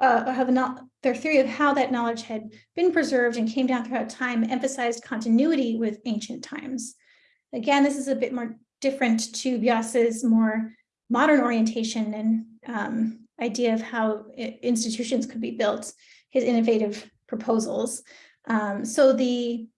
uh, the their theory of how that knowledge had been preserved and came down throughout time emphasized continuity with ancient times. Again, this is a bit more different to Vyas's more modern orientation and um, idea of how institutions could be built, his innovative proposals. Um, so the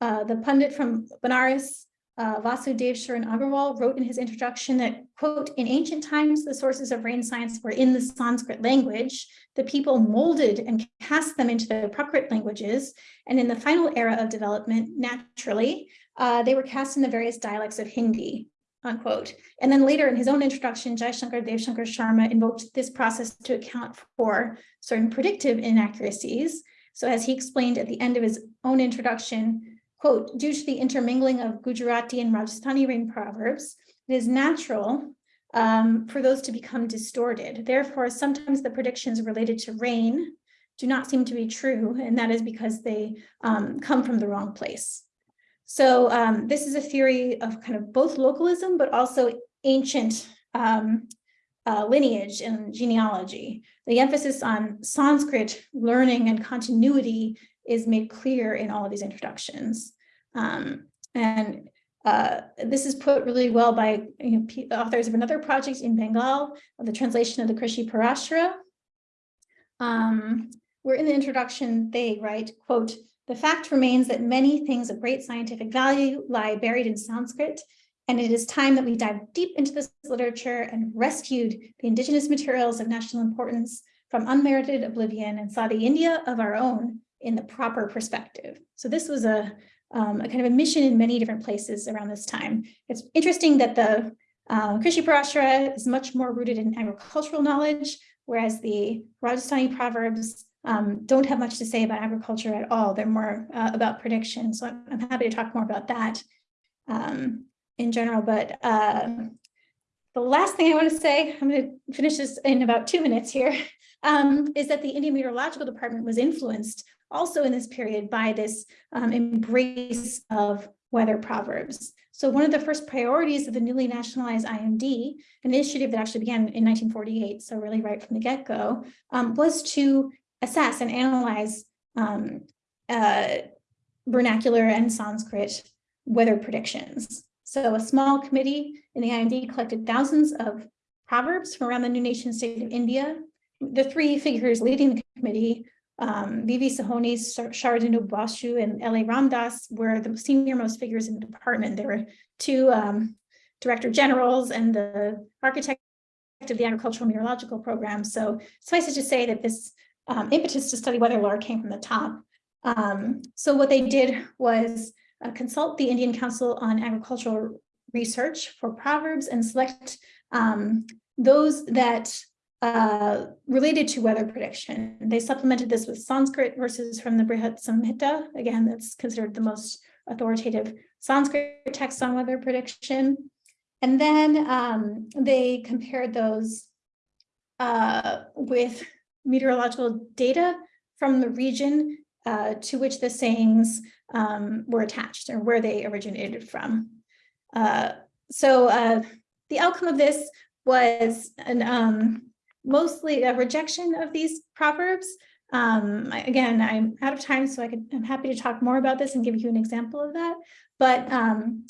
uh, the pundit from Banaras uh, Vasudev Sharan Agarwal wrote in his introduction that, quote, in ancient times, the sources of rain science were in the Sanskrit language. The people molded and cast them into the Prakrit languages. And in the final era of development, naturally, uh, they were cast in the various dialects of Hindi, unquote. And then later in his own introduction, Jai Shankar Dev Shankar Sharma invoked this process to account for certain predictive inaccuracies. So as he explained at the end of his own introduction, quote, due to the intermingling of Gujarati and Rajasthani rain proverbs, it is natural um, for those to become distorted. Therefore, sometimes the predictions related to rain do not seem to be true, and that is because they um, come from the wrong place. So um, this is a theory of kind of both localism, but also ancient um, uh, lineage and genealogy. The emphasis on Sanskrit learning and continuity is made clear in all of these introductions. Um, and uh, this is put really well by you know, authors of another project in Bengal, the translation of the Krishi Parashara. Um, where in the introduction, they write, quote, the fact remains that many things of great scientific value lie buried in Sanskrit, and it is time that we dive deep into this literature and rescued the indigenous materials of national importance from unmerited oblivion and saw the India of our own in the proper perspective. So this was a, um, a kind of a mission in many different places around this time. It's interesting that the uh, Krishi Parashara is much more rooted in agricultural knowledge, whereas the Rajasthani proverbs um, don't have much to say about agriculture at all. They're more uh, about prediction. So I'm, I'm, happy to talk more about that um, in general. But uh, the last thing I want to say, I'm going to finish this in about two minutes here, um, is that the Indian Meteorological Department was influenced also in this period by this um, embrace of weather proverbs. So one of the first priorities of the newly nationalized IMD, an initiative that actually began in 1948, so really right from the get-go, um, was to assess and analyze um, uh, vernacular and Sanskrit weather predictions. So a small committee in the IMD collected thousands of proverbs from around the new nation state of India. The three figures leading the committee, um, V.V. Sohoni, Sharadu Basu, and L.A. Ramdas were the senior most figures in the department. There were two um, director generals and the architect of the agricultural meteorological program. So suffice it to say that this um, impetus to study weather lore came from the top. Um, so what they did was uh, consult the Indian Council on Agricultural Research for proverbs and select um, those that uh, related to weather prediction. They supplemented this with Sanskrit verses from the Brihat Samhita. Again, that's considered the most authoritative Sanskrit text on weather prediction. And then um, they compared those uh, with meteorological data from the region uh, to which the sayings um, were attached or where they originated from. Uh, so uh, the outcome of this was an, um, mostly a rejection of these proverbs. Um, again, I'm out of time, so I could, I'm happy to talk more about this and give you an example of that. But um,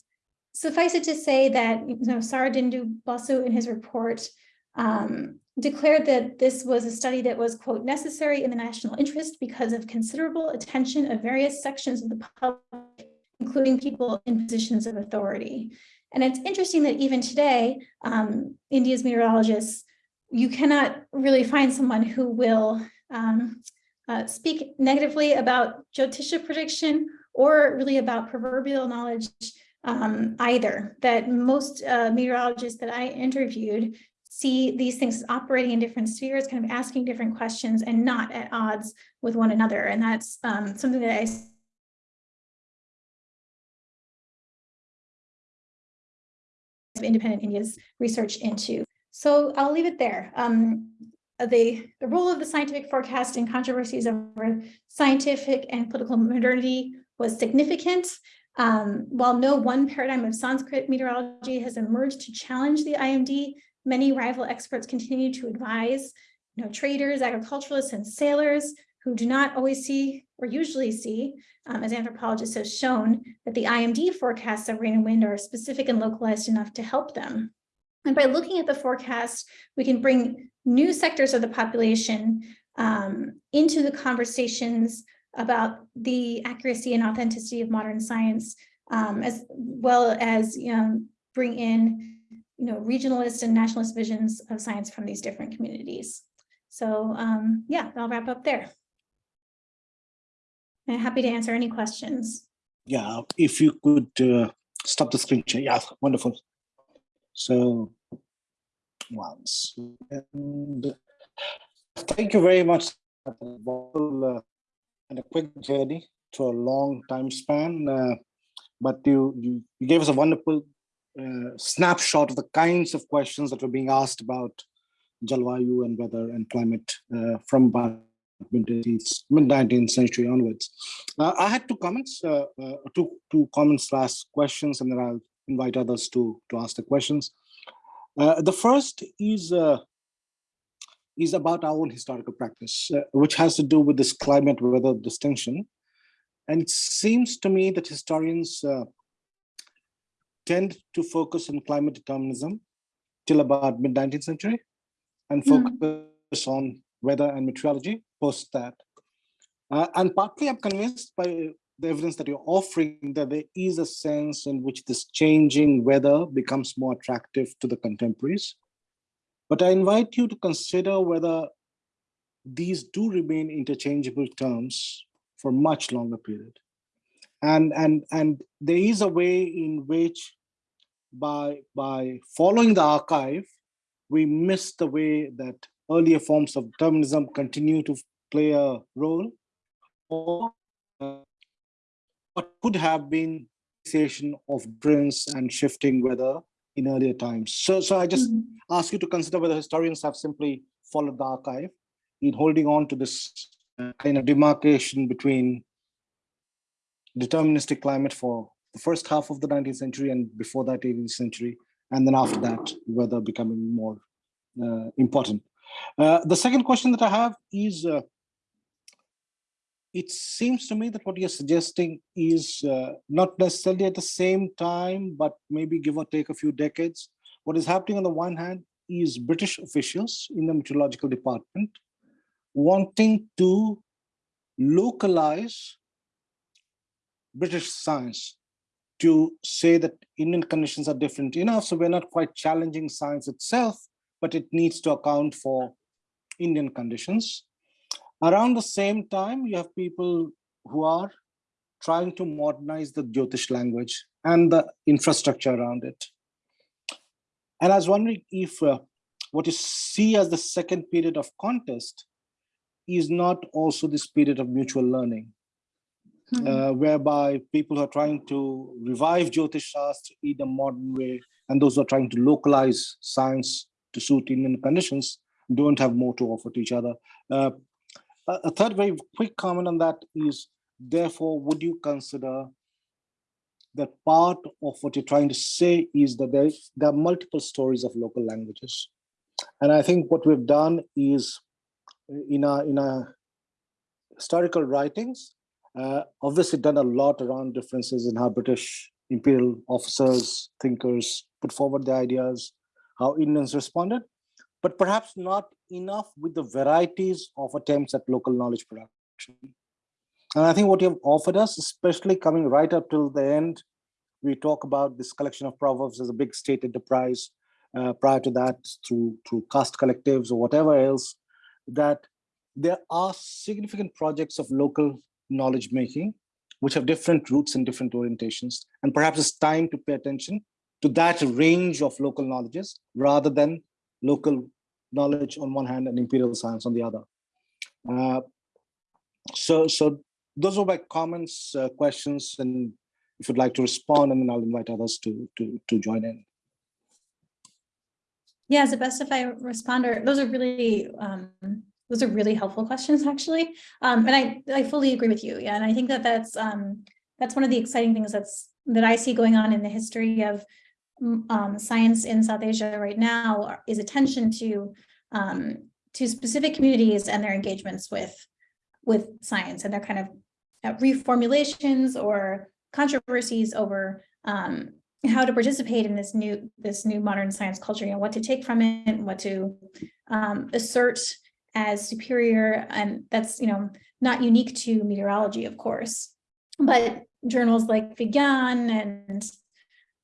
suffice it to say that you know, Saradindu Basu in his report um, declared that this was a study that was, quote, necessary in the national interest because of considerable attention of various sections of the public, including people in positions of authority. And it's interesting that even today, um, India's meteorologists, you cannot really find someone who will um, uh, speak negatively about Jyotisha prediction or really about proverbial knowledge um, either. That most uh, meteorologists that I interviewed see these things operating in different spheres, kind of asking different questions and not at odds with one another. And that's um, something that I independent India's research into. So I'll leave it there. Um, the, the role of the scientific forecast in controversies over scientific and political modernity was significant. Um, while no one paradigm of Sanskrit meteorology has emerged to challenge the IMD, Many rival experts continue to advise you know, traders, agriculturalists, and sailors who do not always see or usually see, um, as anthropologists have shown, that the IMD forecasts of rain and wind are specific and localized enough to help them. And by looking at the forecast, we can bring new sectors of the population um, into the conversations about the accuracy and authenticity of modern science, um, as well as you know, bring in you know, regionalist and nationalist visions of science from these different communities. So um, yeah, I'll wrap up there. I'm happy to answer any questions. Yeah, if you could uh, stop the screen share. Yeah, wonderful. So once and thank you very much uh, and a quick journey to a long time span. Uh, but you, you, you gave us a wonderful uh, snapshot of the kinds of questions that were being asked about Jalvayu and weather and climate uh, from mid-19th mid-19th century onwards. Uh, I had two comments, uh, two two comments slash questions, and then I'll invite others to to ask the questions. Uh, the first is uh, is about our own historical practice, uh, which has to do with this climate weather distinction. And it seems to me that historians uh, tend to focus on climate determinism till about mid 19th century and Mm. focus on weather and meteorology post that. Uh, and partly I'm convinced by the evidence that you're offering that there is a sense in which this changing weather becomes more attractive to the contemporaries. But I invite you to consider whether these do remain interchangeable terms for much longer period. And, and, and there is a way in which by, by following the archive, we miss the way that earlier forms of determinism continue to play a role or uh, what could have been association of difference and shifting weather in earlier times. So, so I just Mhm. ask you to consider whether historians have simply followed the archive in holding on to this uh, kind of demarcation between deterministic climate for the first half of the 19th century and before that 18th century, and then after that, weather becoming more uh, important. Uh, the second question that I have is, uh, it seems to me that what you're suggesting is uh, not necessarily at the same time, but maybe give or take a few decades. What is happening on the one hand is British officials in the meteorological department wanting to localize British science to say that Indian conditions are different enough, so we're not quite challenging science itself, but it needs to account for Indian conditions. Around the same time, you have people who are trying to modernize the Jyotish language and the infrastructure around it. And I was wondering if uh, what you see as the second period of contest is not also this period of mutual learning, Mhm. uh, whereby people who are trying to revive Jyotish Shastra in a modern way, and those who are trying to localize science to suit Indian conditions don't have more to offer to each other. Uh, a third very quick comment on that is, therefore, would you consider that part of what you're trying to say is that there, there are multiple stories of local languages. And I think what we've done is in our, in our historical writings, uh, obviously done a lot around differences in how British imperial officers, thinkers put forward their ideas, how Indians responded, but perhaps not enough with the varieties of attempts at local knowledge production. And I think what you've offered us, especially coming right up till the end, we talk about this collection of proverbs as a big state enterprise. Uh, prior to that, through through caste collectives or whatever else, that there are significant projects of local knowledge making, which have different roots and different orientations. And perhaps it's time to pay attention to that range of local knowledges rather than local knowledge on one hand and imperial science on the other. Uh, so, so those are my comments, uh, questions, and if you'd like to respond, and then I'll invite others to to to join in. Yeah, as a best if I responder, those are really, um, those are really helpful questions, actually. Um, and I, I fully agree with you. Yeah, and I think that that's, um, that's one of the exciting things that's, that I see going on in the history of um, science in South Asia right now is attention to, um, to specific communities and their engagements with, with science and their kind of uh, reformulations or controversies over, um, how to participate in this new this new modern science culture, you know, what to take from it, and what to um, assert as superior, and that's you know not unique to meteorology, of course, but journals like Vigyan and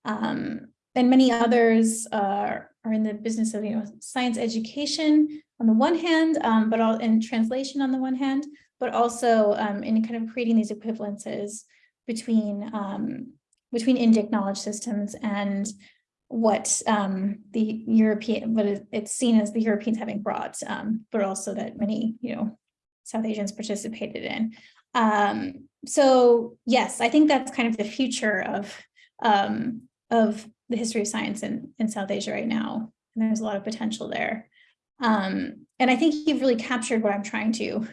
um, and many others are are in the business of you know science education on the one hand, um, but all in translation on the one hand, but also um, in kind of creating these equivalences between um, between Indic knowledge systems and what um, the European, what it's seen as the Europeans having brought, um, but also that many, you know, South Asians participated in. Um, so yes, I think that's kind of the future of of the history of science in, in South Asia right now. And there's a lot of potential there. Um, and I think you've really captured what I'm trying to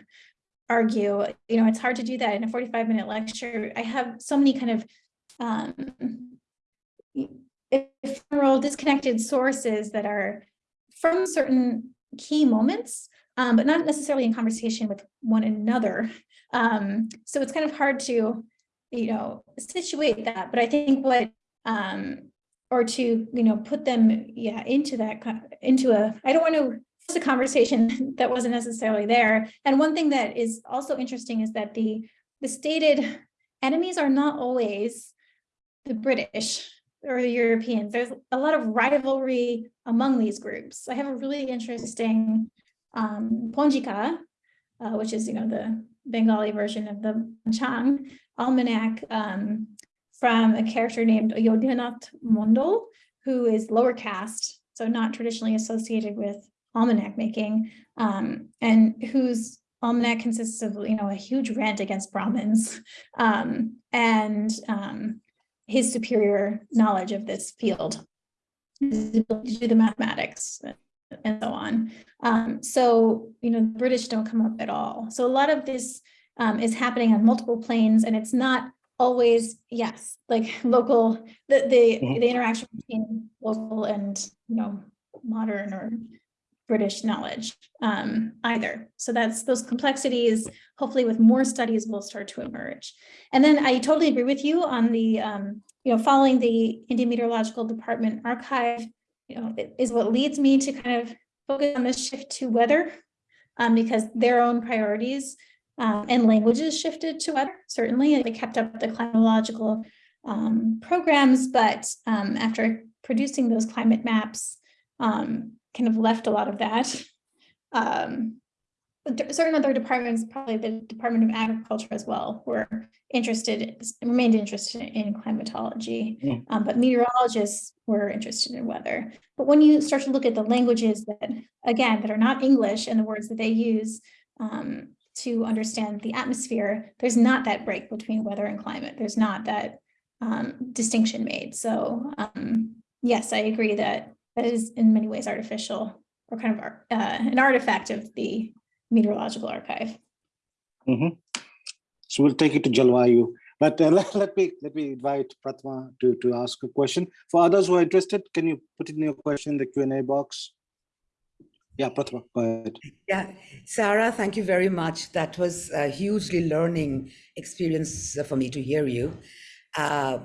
argue, you know, it's hard to do that in a 45 minute lecture. I have so many kind of um, ephemeral disconnected sources that are from certain key moments, um, but not necessarily in conversation with one another. Um, so it's kind of hard to, you know, situate that. But I think what, um, or to, you know, put them, yeah, into that, into a, I don't want to force a conversation that wasn't necessarily there. And one thing that is also interesting is that the, the stated enemies are not always the British or the Europeans. There's a lot of rivalry among these groups. I have a really interesting um, Ponjika, uh, which is, you know, the Bengali version of the Chang almanac um, from a character named Yodhinath Mondal, who is lower caste, so not traditionally associated with almanac making, um, and whose almanac consists of, you know, a huge rant against Brahmins um, and um, his superior knowledge of this field, his ability to do the mathematics and so on. Um, so, you know, the British don't come up at all. So a lot of this um, is happening on multiple planes and it's not always, yes, like local, the, the, Mhm. the interaction between local and, you know, modern or British knowledge um, either. So that's those complexities, hopefully with more studies will start to emerge. And then I totally agree with you on the, um, you know, following the Indian Meteorological Department archive, you know, is what leads me to kind of focus on this shift to weather um, because their own priorities um, and languages shifted to weather. Certainly, they kept up the climatological um, programs, but um, after producing those climate maps, um, kind of left a lot of that. Um, certain other departments, probably the Department of Agriculture as well, were interested, remained interested in climatology. Mm. Um, but meteorologists were interested in weather. But when you start to look at the languages that, again, that are not English and the words that they use um, to understand the atmosphere, there's not that break between weather and climate. There's not that um, distinction made. So um, yes, I agree that that is in many ways artificial or kind of uh, an artifact of the meteorological archive. Mhm. So we'll take it to Jalvayu. But uh, let, let me let me invite Pratma to, to ask a question. For others who are interested, can you put in your question in the Q and A box? Yeah, Pratma, go ahead. Yeah, Sarah, thank you very much. That was a hugely learning experience for me to hear you. Uh,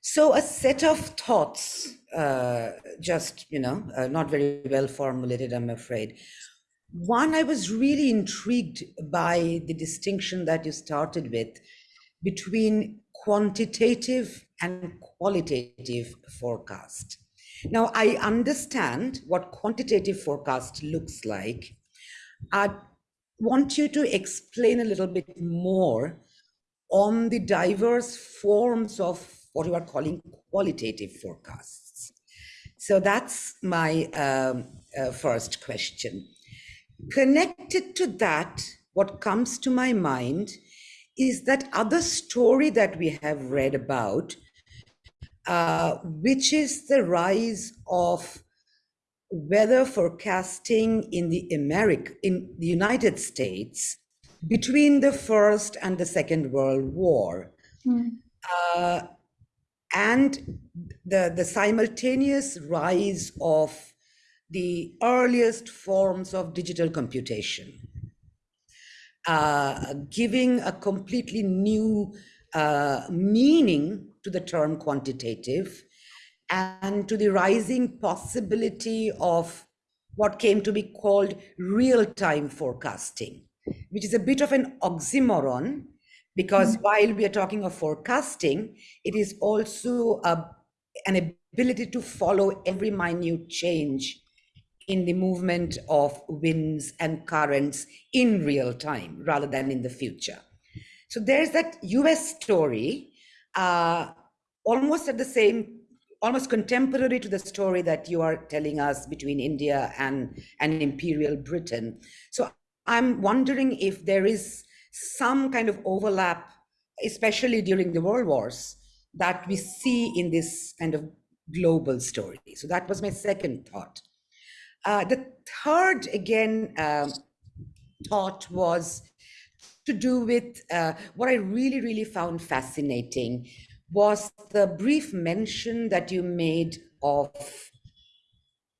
so, a set of thoughts, uh, just, you know, uh, not very well formulated, I'm afraid. One, I was really intrigued by the distinction that you started with between quantitative and qualitative forecast. Now, I understand what quantitative forecast looks like. I want you to explain a little bit more on the diverse forms of what you are calling qualitative forecasts. So that's my um, uh, first question. Connected to that, what comes to my mind is that other story that we have read about, uh, which is the rise of weather forecasting in the America, in the United States between the First and the Second World War. Uh, and the, the simultaneous rise of the earliest forms of digital computation, uh, giving a completely new uh, meaning to the term quantitative and to the rising possibility of what came to be called real-time forecasting, which is a bit of an oxymoron because mm-hmm. while we are talking of forecasting, it is also a, an ability to follow every minute change in the movement of winds and currents in real time rather than in the future. So there's that US story, uh, almost at the same, almost contemporary to the story that you are telling us between India and, and Imperial Britain. So I'm wondering if there is some kind of overlap, especially during the world wars, that we see in this kind of global story. So that was my second thought. Uh, the third, again, um, thought was to do with uh, what I really, really found fascinating was the brief mention that you made of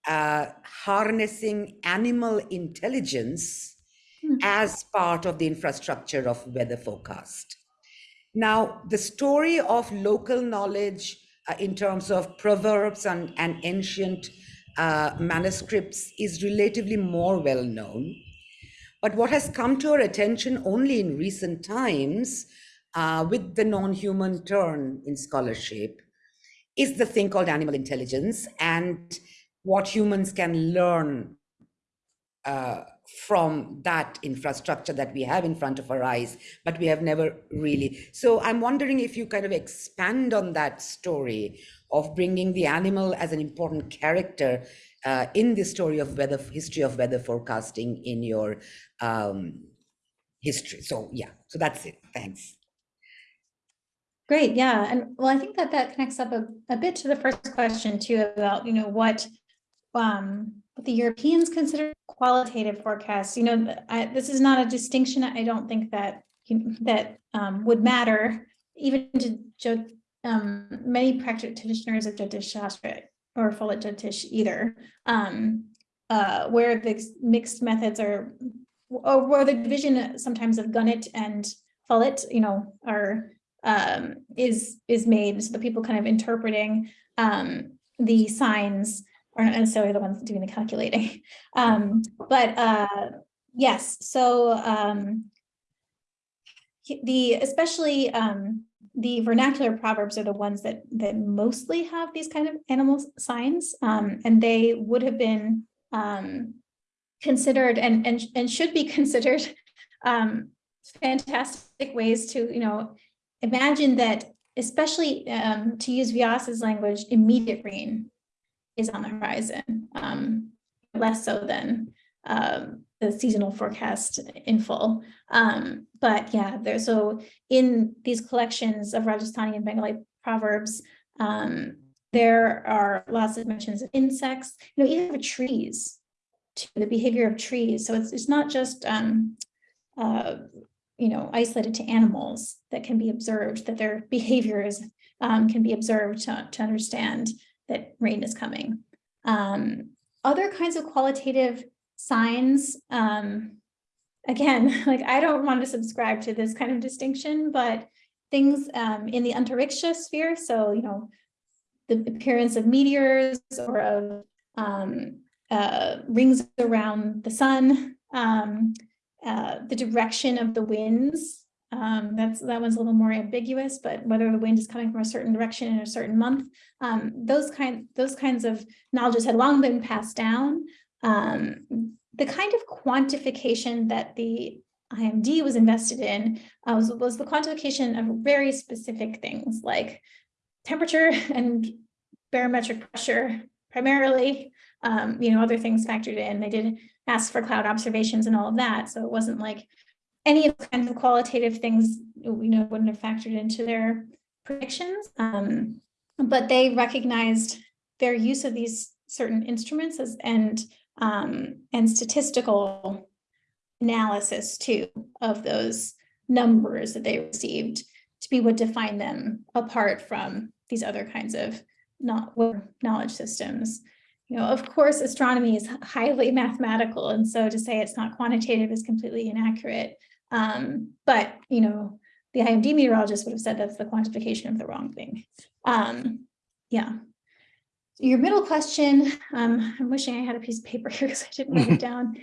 uh, harnessing animal intelligence Hmm. as part of the infrastructure of weather forecast. Now, the story of local knowledge uh, in terms of proverbs and, and ancient uh, manuscripts is relatively more well known. But what has come to our attention only in recent times uh, with the non human turn in scholarship is the thing called animal intelligence and what humans can learn uh, from that infrastructure that we have in front of our eyes, but we have never really. So I'm wondering if you kind of expand on that story of bringing the animal as an important character uh, in the story of weather history of weather forecasting in your um, history. So yeah, so that's it. Thanks. Great, yeah, and well, I think that that connects up a, a bit to the first question too about, you know, what um, what the Europeans consider qualitative forecasts. You know, I, this is not a distinction. I don't think that that um, would matter even to um, many practitioners of Jyotish Shastra or Phalit Jyotish either, um, uh, where the mixed methods are, or where the division sometimes of Ganit and Follett, you know, are um, is is made so the people kind of interpreting um, the signs are not necessarily the ones doing the calculating. Um, but uh, yes, so um, the especially um, the vernacular proverbs are the ones that that mostly have these kind of animal signs, um, and they would have been um, considered and and and should be considered um, fantastic ways to you know imagine that, especially um, to use Vyas's language, immediate rain is on the horizon, um, less so than um, the seasonal forecast in full. Um, but yeah, there so in these collections of Rajasthani and Bengali proverbs, um, there are lots of mentions of insects, you know, even trees, to the behavior of trees. So it's it's not just um, uh, you know, isolated to animals that can be observed, that their behaviors um, can be observed to, to understand that rain is coming. Um, other kinds of qualitative signs, um, again, like I don't want to subscribe to this kind of distinction, but things um, in the antariksha sphere, so, you know, the appearance of meteors or of um, uh, rings around the sun, um, uh, the direction of the winds. Um, that's that one's a little more ambiguous, but whether the wind is coming from a certain direction in a certain month, um, those kind those kinds of knowledges had long been passed down. Um, the kind of quantification that the IMD was invested in uh, was, was the quantification of very specific things like temperature and barometric pressure primarily. Um, you know, other things factored in. They did ask for cloud observations and all of that. So it wasn't like any of the kinds of qualitative things, you know, wouldn't have factored into their predictions. Um, but they recognized their use of these certain instruments as and um, and statistical analysis too of those numbers that they received to be what defined them apart from these other kinds of not knowledge systems. You know, of course, astronomy is highly mathematical, and so to say it's not quantitative is completely inaccurate. Um, but you know, the IMD meteorologist would have said that's the quantification of the wrong thing. Um, yeah. Your middle question, um, I'm wishing I had a piece of paper here because I didn't write it down.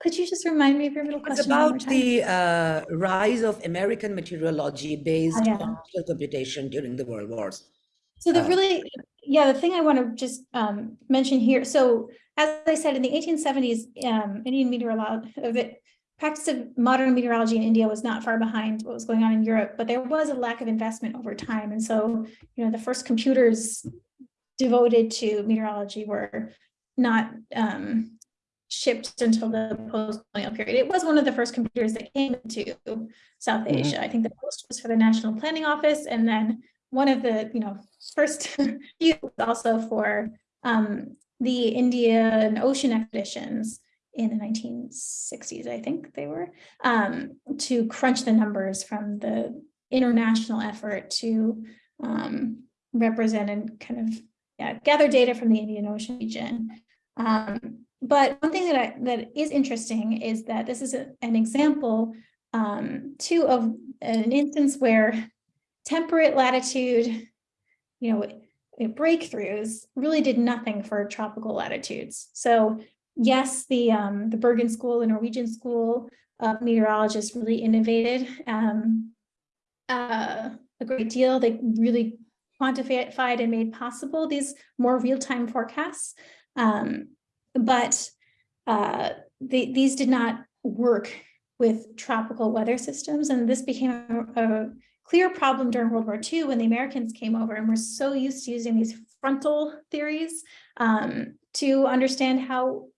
Could you just remind me of your middle It's question? more about the uh, rise of American meteorology based Oh, yeah. on computation during the world wars. So the Uh, really, yeah, the thing I want to just um mention here, so as I said, in the eighteen seventies, um, Indian meteorology, the practice of modern meteorology in India was not far behind what was going on in Europe, but there was a lack of investment over time. And so, you know, the first computers devoted to meteorology were not um shipped until the post-colonial period. It was one of the first computers that came to South Mhm. Asia. I think the post was for the National Planning Office, and then one of the, you know, first few was also for um, the Indian ocean expeditions in the 1960s, I think they were, um, to crunch the numbers from the international effort to um, represent and kind of yeah, gather data from the Indian Ocean region. Um, but one thing that I, that is interesting is that this is a, an example um, too of an instance where temperate latitude, you know, breakthroughs really did nothing for tropical latitudes. So yes, the um, the Bergen School, the Norwegian School of Meteorologists really innovated um, uh, a great deal. They really quantified and made possible these more real-time forecasts. Um, but uh, they, these did not work with tropical weather systems. And this became a, a clear problem during World War II when the Americans came over and were so used to using these frontal theories um, to understand how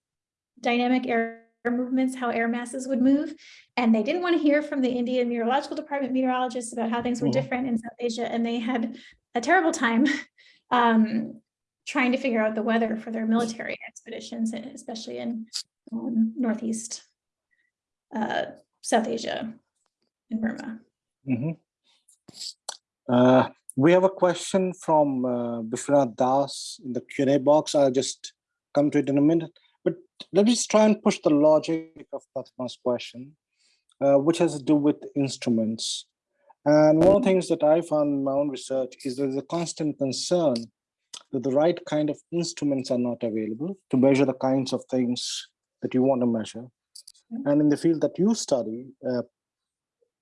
dynamic air movements, how air masses would move. And they didn't want to hear from the Indian Meteorological Department meteorologists about how things were different in South Asia. And they had a terrible time um, trying to figure out the weather for their military expeditions, especially in um, Northeast uh, South Asia and Burma. Mhm. Uh, We have a question from uh, Vishwanath Das in the Q and A box. I'll just come to it in a minute. But let me just try and push the logic of Fatma's question, uh, which has to do with instruments. And one of the things that I found in my own research is there's a constant concern that the right kind of instruments are not available to measure the kinds of things that you want to measure. And in the field that you study, uh,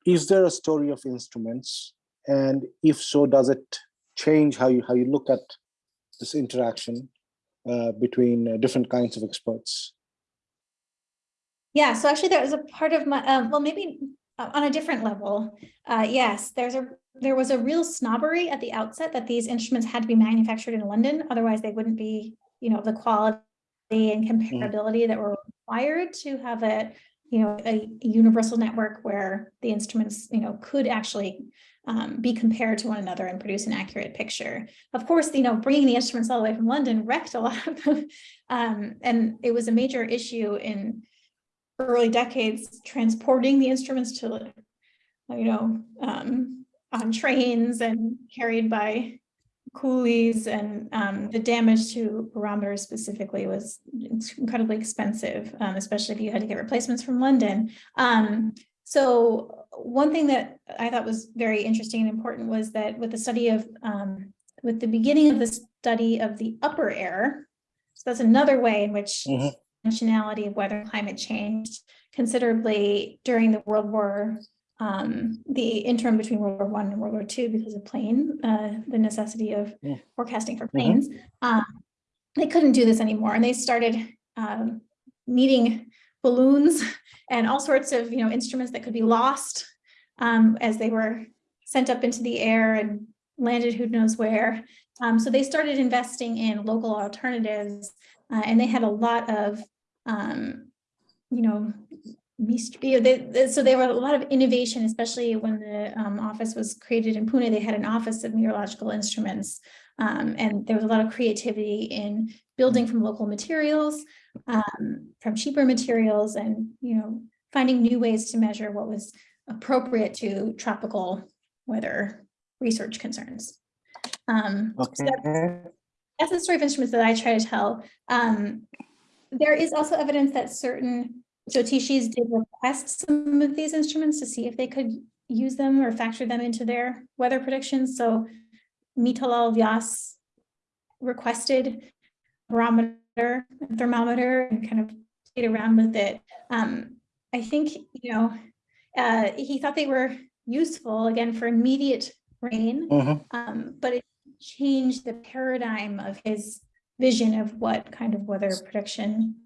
is there a story of instruments? And if so, does it change how you how you look at this interaction uh, between uh, different kinds of experts? Yeah, so actually that was a part of my, um, well, maybe uh, on a different level. Uh, yes, there's a, there was a real snobbery at the outset that these instruments had to be manufactured in London, otherwise they wouldn't be, you know, the quality and comparability that were required to have a, you know, a universal network where the instruments, you know, could actually um, be compared to one another and produce an accurate picture. Of course, you know, bringing the instruments all the way from London wrecked a lot of them. Um, and it was a major issue in early decades, transporting the instruments to, you know, um, on trains and carried by coolies and um, the damage to barometers specifically was incredibly expensive, um, especially if you had to get replacements from London. Um, so one thing that I thought was very interesting and important was that with the study of, um, with the beginning of the study of the upper air, so that's another way in which Mhm. Dimensionality of weather and climate changed considerably during the World War, um, the interim between World War One and World War Two because of plane, uh, the necessity of Mm. forecasting for Mhm. planes. Um, they couldn't do this anymore and they started um, needing balloons and all sorts of, you know, instruments that could be lost um, as they were sent up into the air and landed who knows where. Um, so they started investing in local alternatives uh, and they had a lot of, um, you know, you know, they, they- so there were a lot of innovation, especially when the um, office was created in Pune, they had an office of meteorological instruments. Um, and there was a lot of creativity in building from local materials, um, from cheaper materials and, you know, finding new ways to measure what was appropriate to tropical weather research concerns. Um, so that- Okay. that's the story of instruments that I try to tell. Um, there is also evidence that certain Jyotishis did request some of these instruments to see if they could use them or factor them into their weather predictions. So Mitalal Vyas requested barometer, thermometer, and kind of played around with it. Um, I think, you know, uh, he thought they were useful again for immediate rain, Mhm. um, but it changed the paradigm of his vision of what kind of weather prediction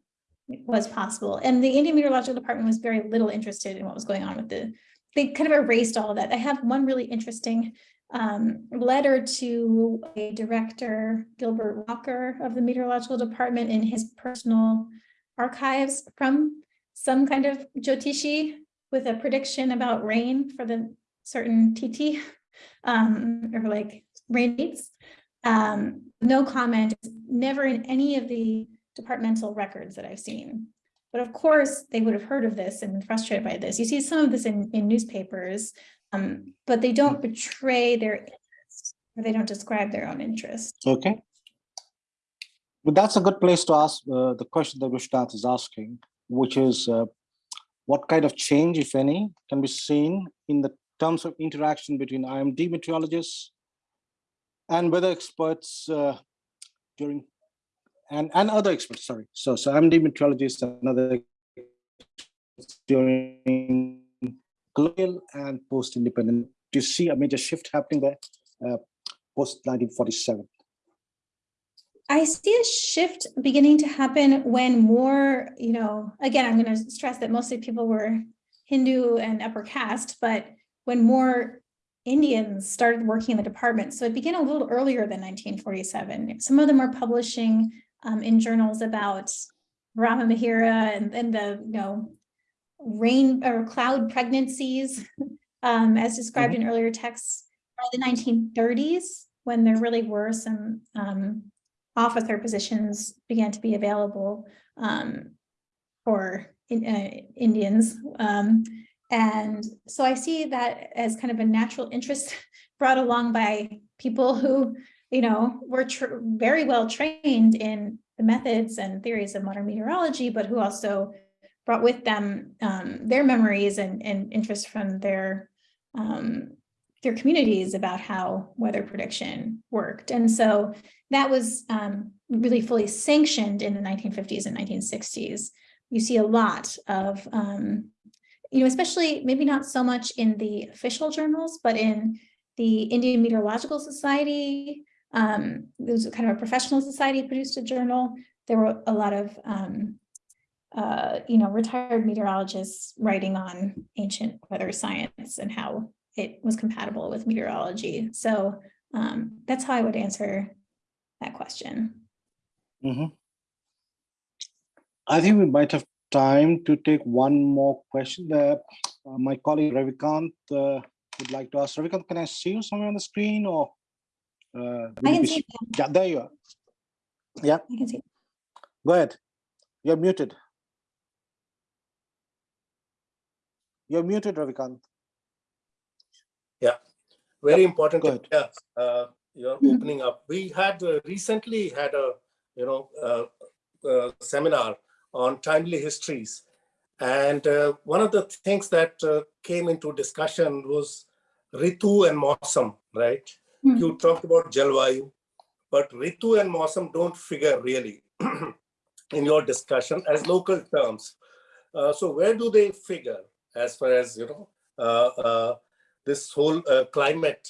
was possible. And the Indian Meteorological Department was very little interested in what was going on with the, they kind of erased all of that. I have one really interesting um, letter to a director, Gilbert Walker of the Meteorological Department in his personal archives from some kind of Jyotishi with a prediction about rain for the certain tithi um, or like rain dates. Um, no comment, never in any of the departmental records that I've seen. But of course, they would have heard of this and been frustrated by this. You see some of this in, in newspapers, um, but they don't betray their interest, or they don't describe their own interest. Okay. But that's a good place to ask uh, the question that Vishwanath is asking, which is uh, what kind of change, if any, can be seen in the terms of interaction between IMD meteorologists and weather experts uh, during and and other experts. Sorry, so so IMD meteorologists and other during colonial and post-independent. Do you see a major shift happening there uh, post 1947? I see a shift beginning to happen when more, you know, again, I'm going to stress that mostly people were Hindu and upper caste, but when more Indians started working in the department. So it began a little earlier than 1947. Some of them are publishing um, in journals about Varaha Mihira and, and the, you know, rain or cloud pregnancies, um, as described in earlier texts, the 1930s, when there really were some um, officer positions began to be available um, for in, uh, Indians. And so I see that as kind of a natural interest brought along by people who, you know, were very well trained in the methods and theories of modern meteorology, but who also brought with them um, their memories and, and interest from their um, their communities about how weather prediction worked. And so that was um, really fully sanctioned in the 1950s and 1960s. You see a lot of, um, you know, especially maybe not so much in the official journals, but in the Indian Meteorological Society, um, it was kind of a professional society produced a journal. There were a lot of, um, uh, you know, retired meteorologists writing on ancient weather science and how it was compatible with meteorology. So um, that's how I would answer that question. Mhm. I think we might have time to take one more question. There, uh, my colleague Ravikant uh, would like to ask. Ravikant, can I see you somewhere on the screen or? Uh, I can be- see, them. Yeah, there you are. Yeah, I can see. go ahead. You're muted. You're muted, Ravikant. Yeah, very important Go ahead. area, uh, you're Mhm. opening up. We had uh, recently had a, you know, uh, uh, seminar on timely histories. And uh, one of the things that uh, came into discussion was Ritu and Mosam, right? Hmm. You talked about Jalvayu, but Ritu and Mosam don't figure really in your discussion as local terms. Uh, so where do they figure as far as, you know, uh, uh, this whole uh, climate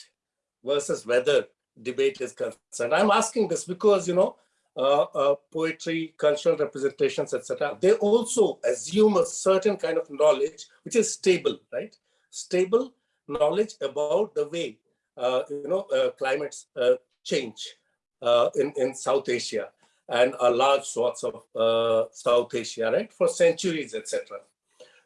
versus weather debate is concerned. I'm asking this because, you know, poetry, cultural representations, etc. They also assume a certain kind of knowledge, which is stable, right? Stable knowledge about the way, uh, you know, uh, climates uh, change uh, in, in South Asia and a large swaths of uh, South Asia, right? For centuries, etc.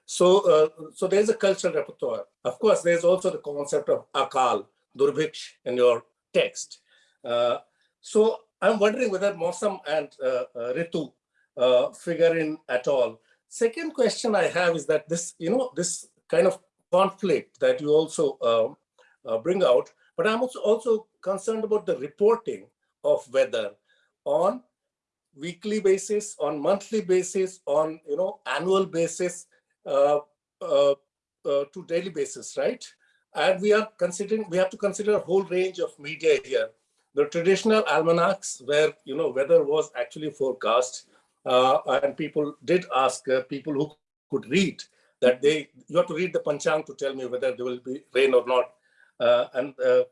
So, uh, so there's a cultural repertoire. Of course, there's also the concept of akal, durbhiksh in your text. Uh, so I'm wondering whether Mosam and uh, uh, Ritu uh, figure in at all. Second question I have is that this, you know, this kind of conflict that you also um, uh, bring out, but I'm also, also concerned about the reporting of weather on weekly basis, on monthly basis, on, you know, annual basis, uh, uh, to daily basis, right? And we are considering, we have to consider a whole range of media here. The traditional almanacs where, you know, weather was actually forecast uh, and people did ask uh, people who could read that they, you have to read the Panchang to tell me whether there will be rain or not. Uh, and uh,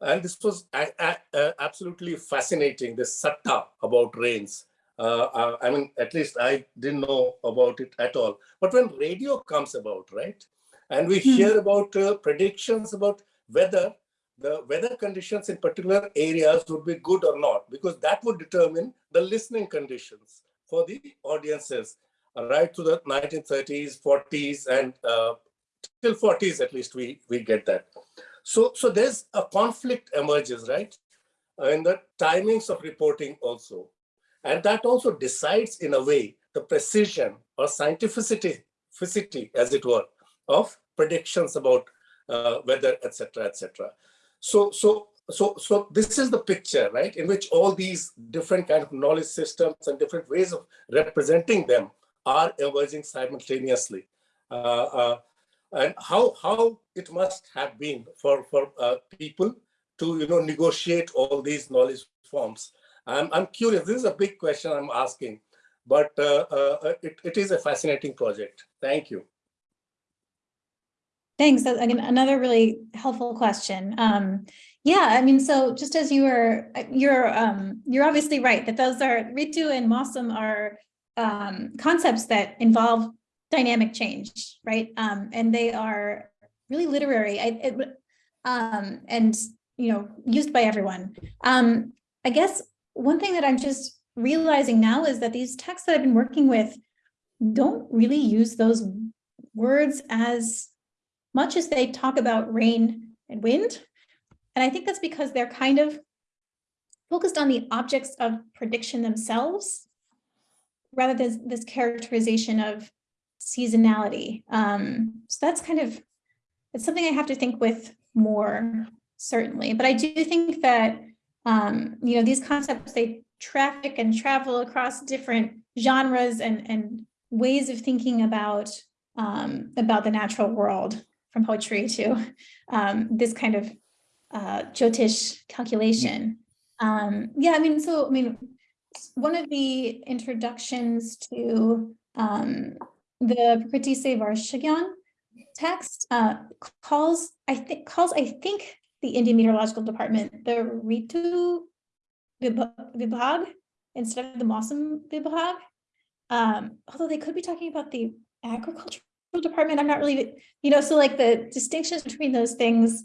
and this was a- a- uh, absolutely fascinating, this satta about rains. Uh, uh, I mean, at least I didn't know about it at all. But when radio comes about, right, and we Hmm. hear about uh, predictions about weather, the weather conditions in particular areas would be good or not, because that would determine the listening conditions for the audiences, uh, right to the 1930s, 40s, and uh, till 40s at least we we get that. So so there's a conflict emerges, right, uh, in the timings of reporting also. And that also decides in a way the precision or scientificity, ficity, as it were, of predictions about uh, weather, etc., etc. So, so, so, so this is the picture, right, in which all these different kind of knowledge systems and different ways of representing them are emerging simultaneously. Uh, uh, and how how it must have been for for uh, people to you know negotiate all these knowledge forms. I'm I'm curious. This is a big question I'm asking, but uh, uh, it, it is a fascinating project. Thank you. Thanks. That's, Again, another really helpful question. Um, yeah, I mean, so just as you were, you're, um, you're obviously right that those are, Ritu and Mosam are um, concepts that involve dynamic change, right? Um, and they are really literary I, it, um, and, you know, used by everyone. Um, I guess one thing that I'm just realizing now is that these texts that I've been working with don't really use those words as much as they talk about rain and wind. And I think that's because they're kind of focused on the objects of prediction themselves, rather than this characterization of seasonality. Um, so that's kind of, it's something I have to think with more, certainly. But I do think that, um, you know, these concepts, they traffic and travel across different genres and, and ways of thinking about, um, about the natural world from poetry to um, this kind of uh, Jyotish calculation. Um, yeah, I mean, so, I mean, one of the introductions to um, the Prakriti Se Varshagyan text uh, calls, I think, calls, I think, the Indian Meteorological Department, the Ritu Vibhag instead of the Mosam Vibhag. Um, although they could be talking about the department, I'm not really, you know, so like the distinctions between those things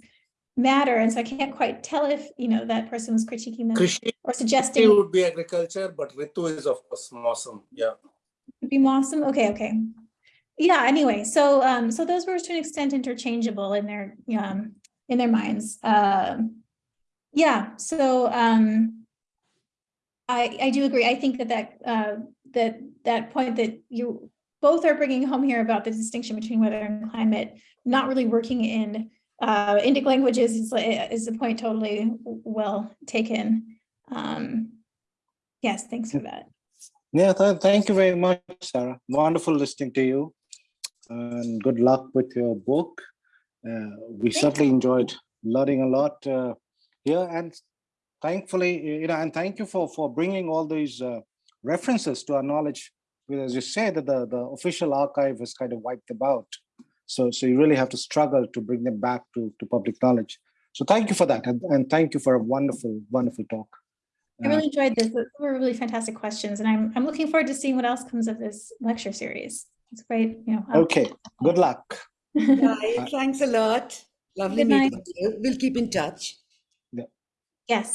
matter. And so I can't quite tell if, you know, that person was critiquing them Krishi or suggesting It would be agriculture, but Ritu is of course awesome. Yeah. It'd be Mossam, okay, okay. Yeah, anyway, so, um, so those were to an extent interchangeable in their, um, in their minds. Um, yeah, so, um, I, I do agree. I think that that, uh, that, that point that you both are bringing home here about the distinction between weather and climate, not really working in, uh, Indic languages is, is a point totally well taken. Um, yes, thanks for that. Yeah, th- thank you very much, Sarah. Wonderful listening to you. And good luck with your book. Uh, we Thank certainly enjoyed learning a lot uh, here. And thankfully, you know, and thank you for, for bringing all these uh, references to our knowledge. Because as you say that the, the official archive has kind of wiped about. So, so you really have to struggle to bring them back to, to public knowledge. So thank you for that. And, and thank you for a wonderful, wonderful talk. I Uh, really enjoyed this. Those were really fantastic questions, and I'm I'm looking forward to seeing what else comes of this lecture series. It's great, you know. um, Okay, good luck. Bye. Thanks a lot. Lovely Good night. meeting you. We'll keep in touch. Yeah. Yes.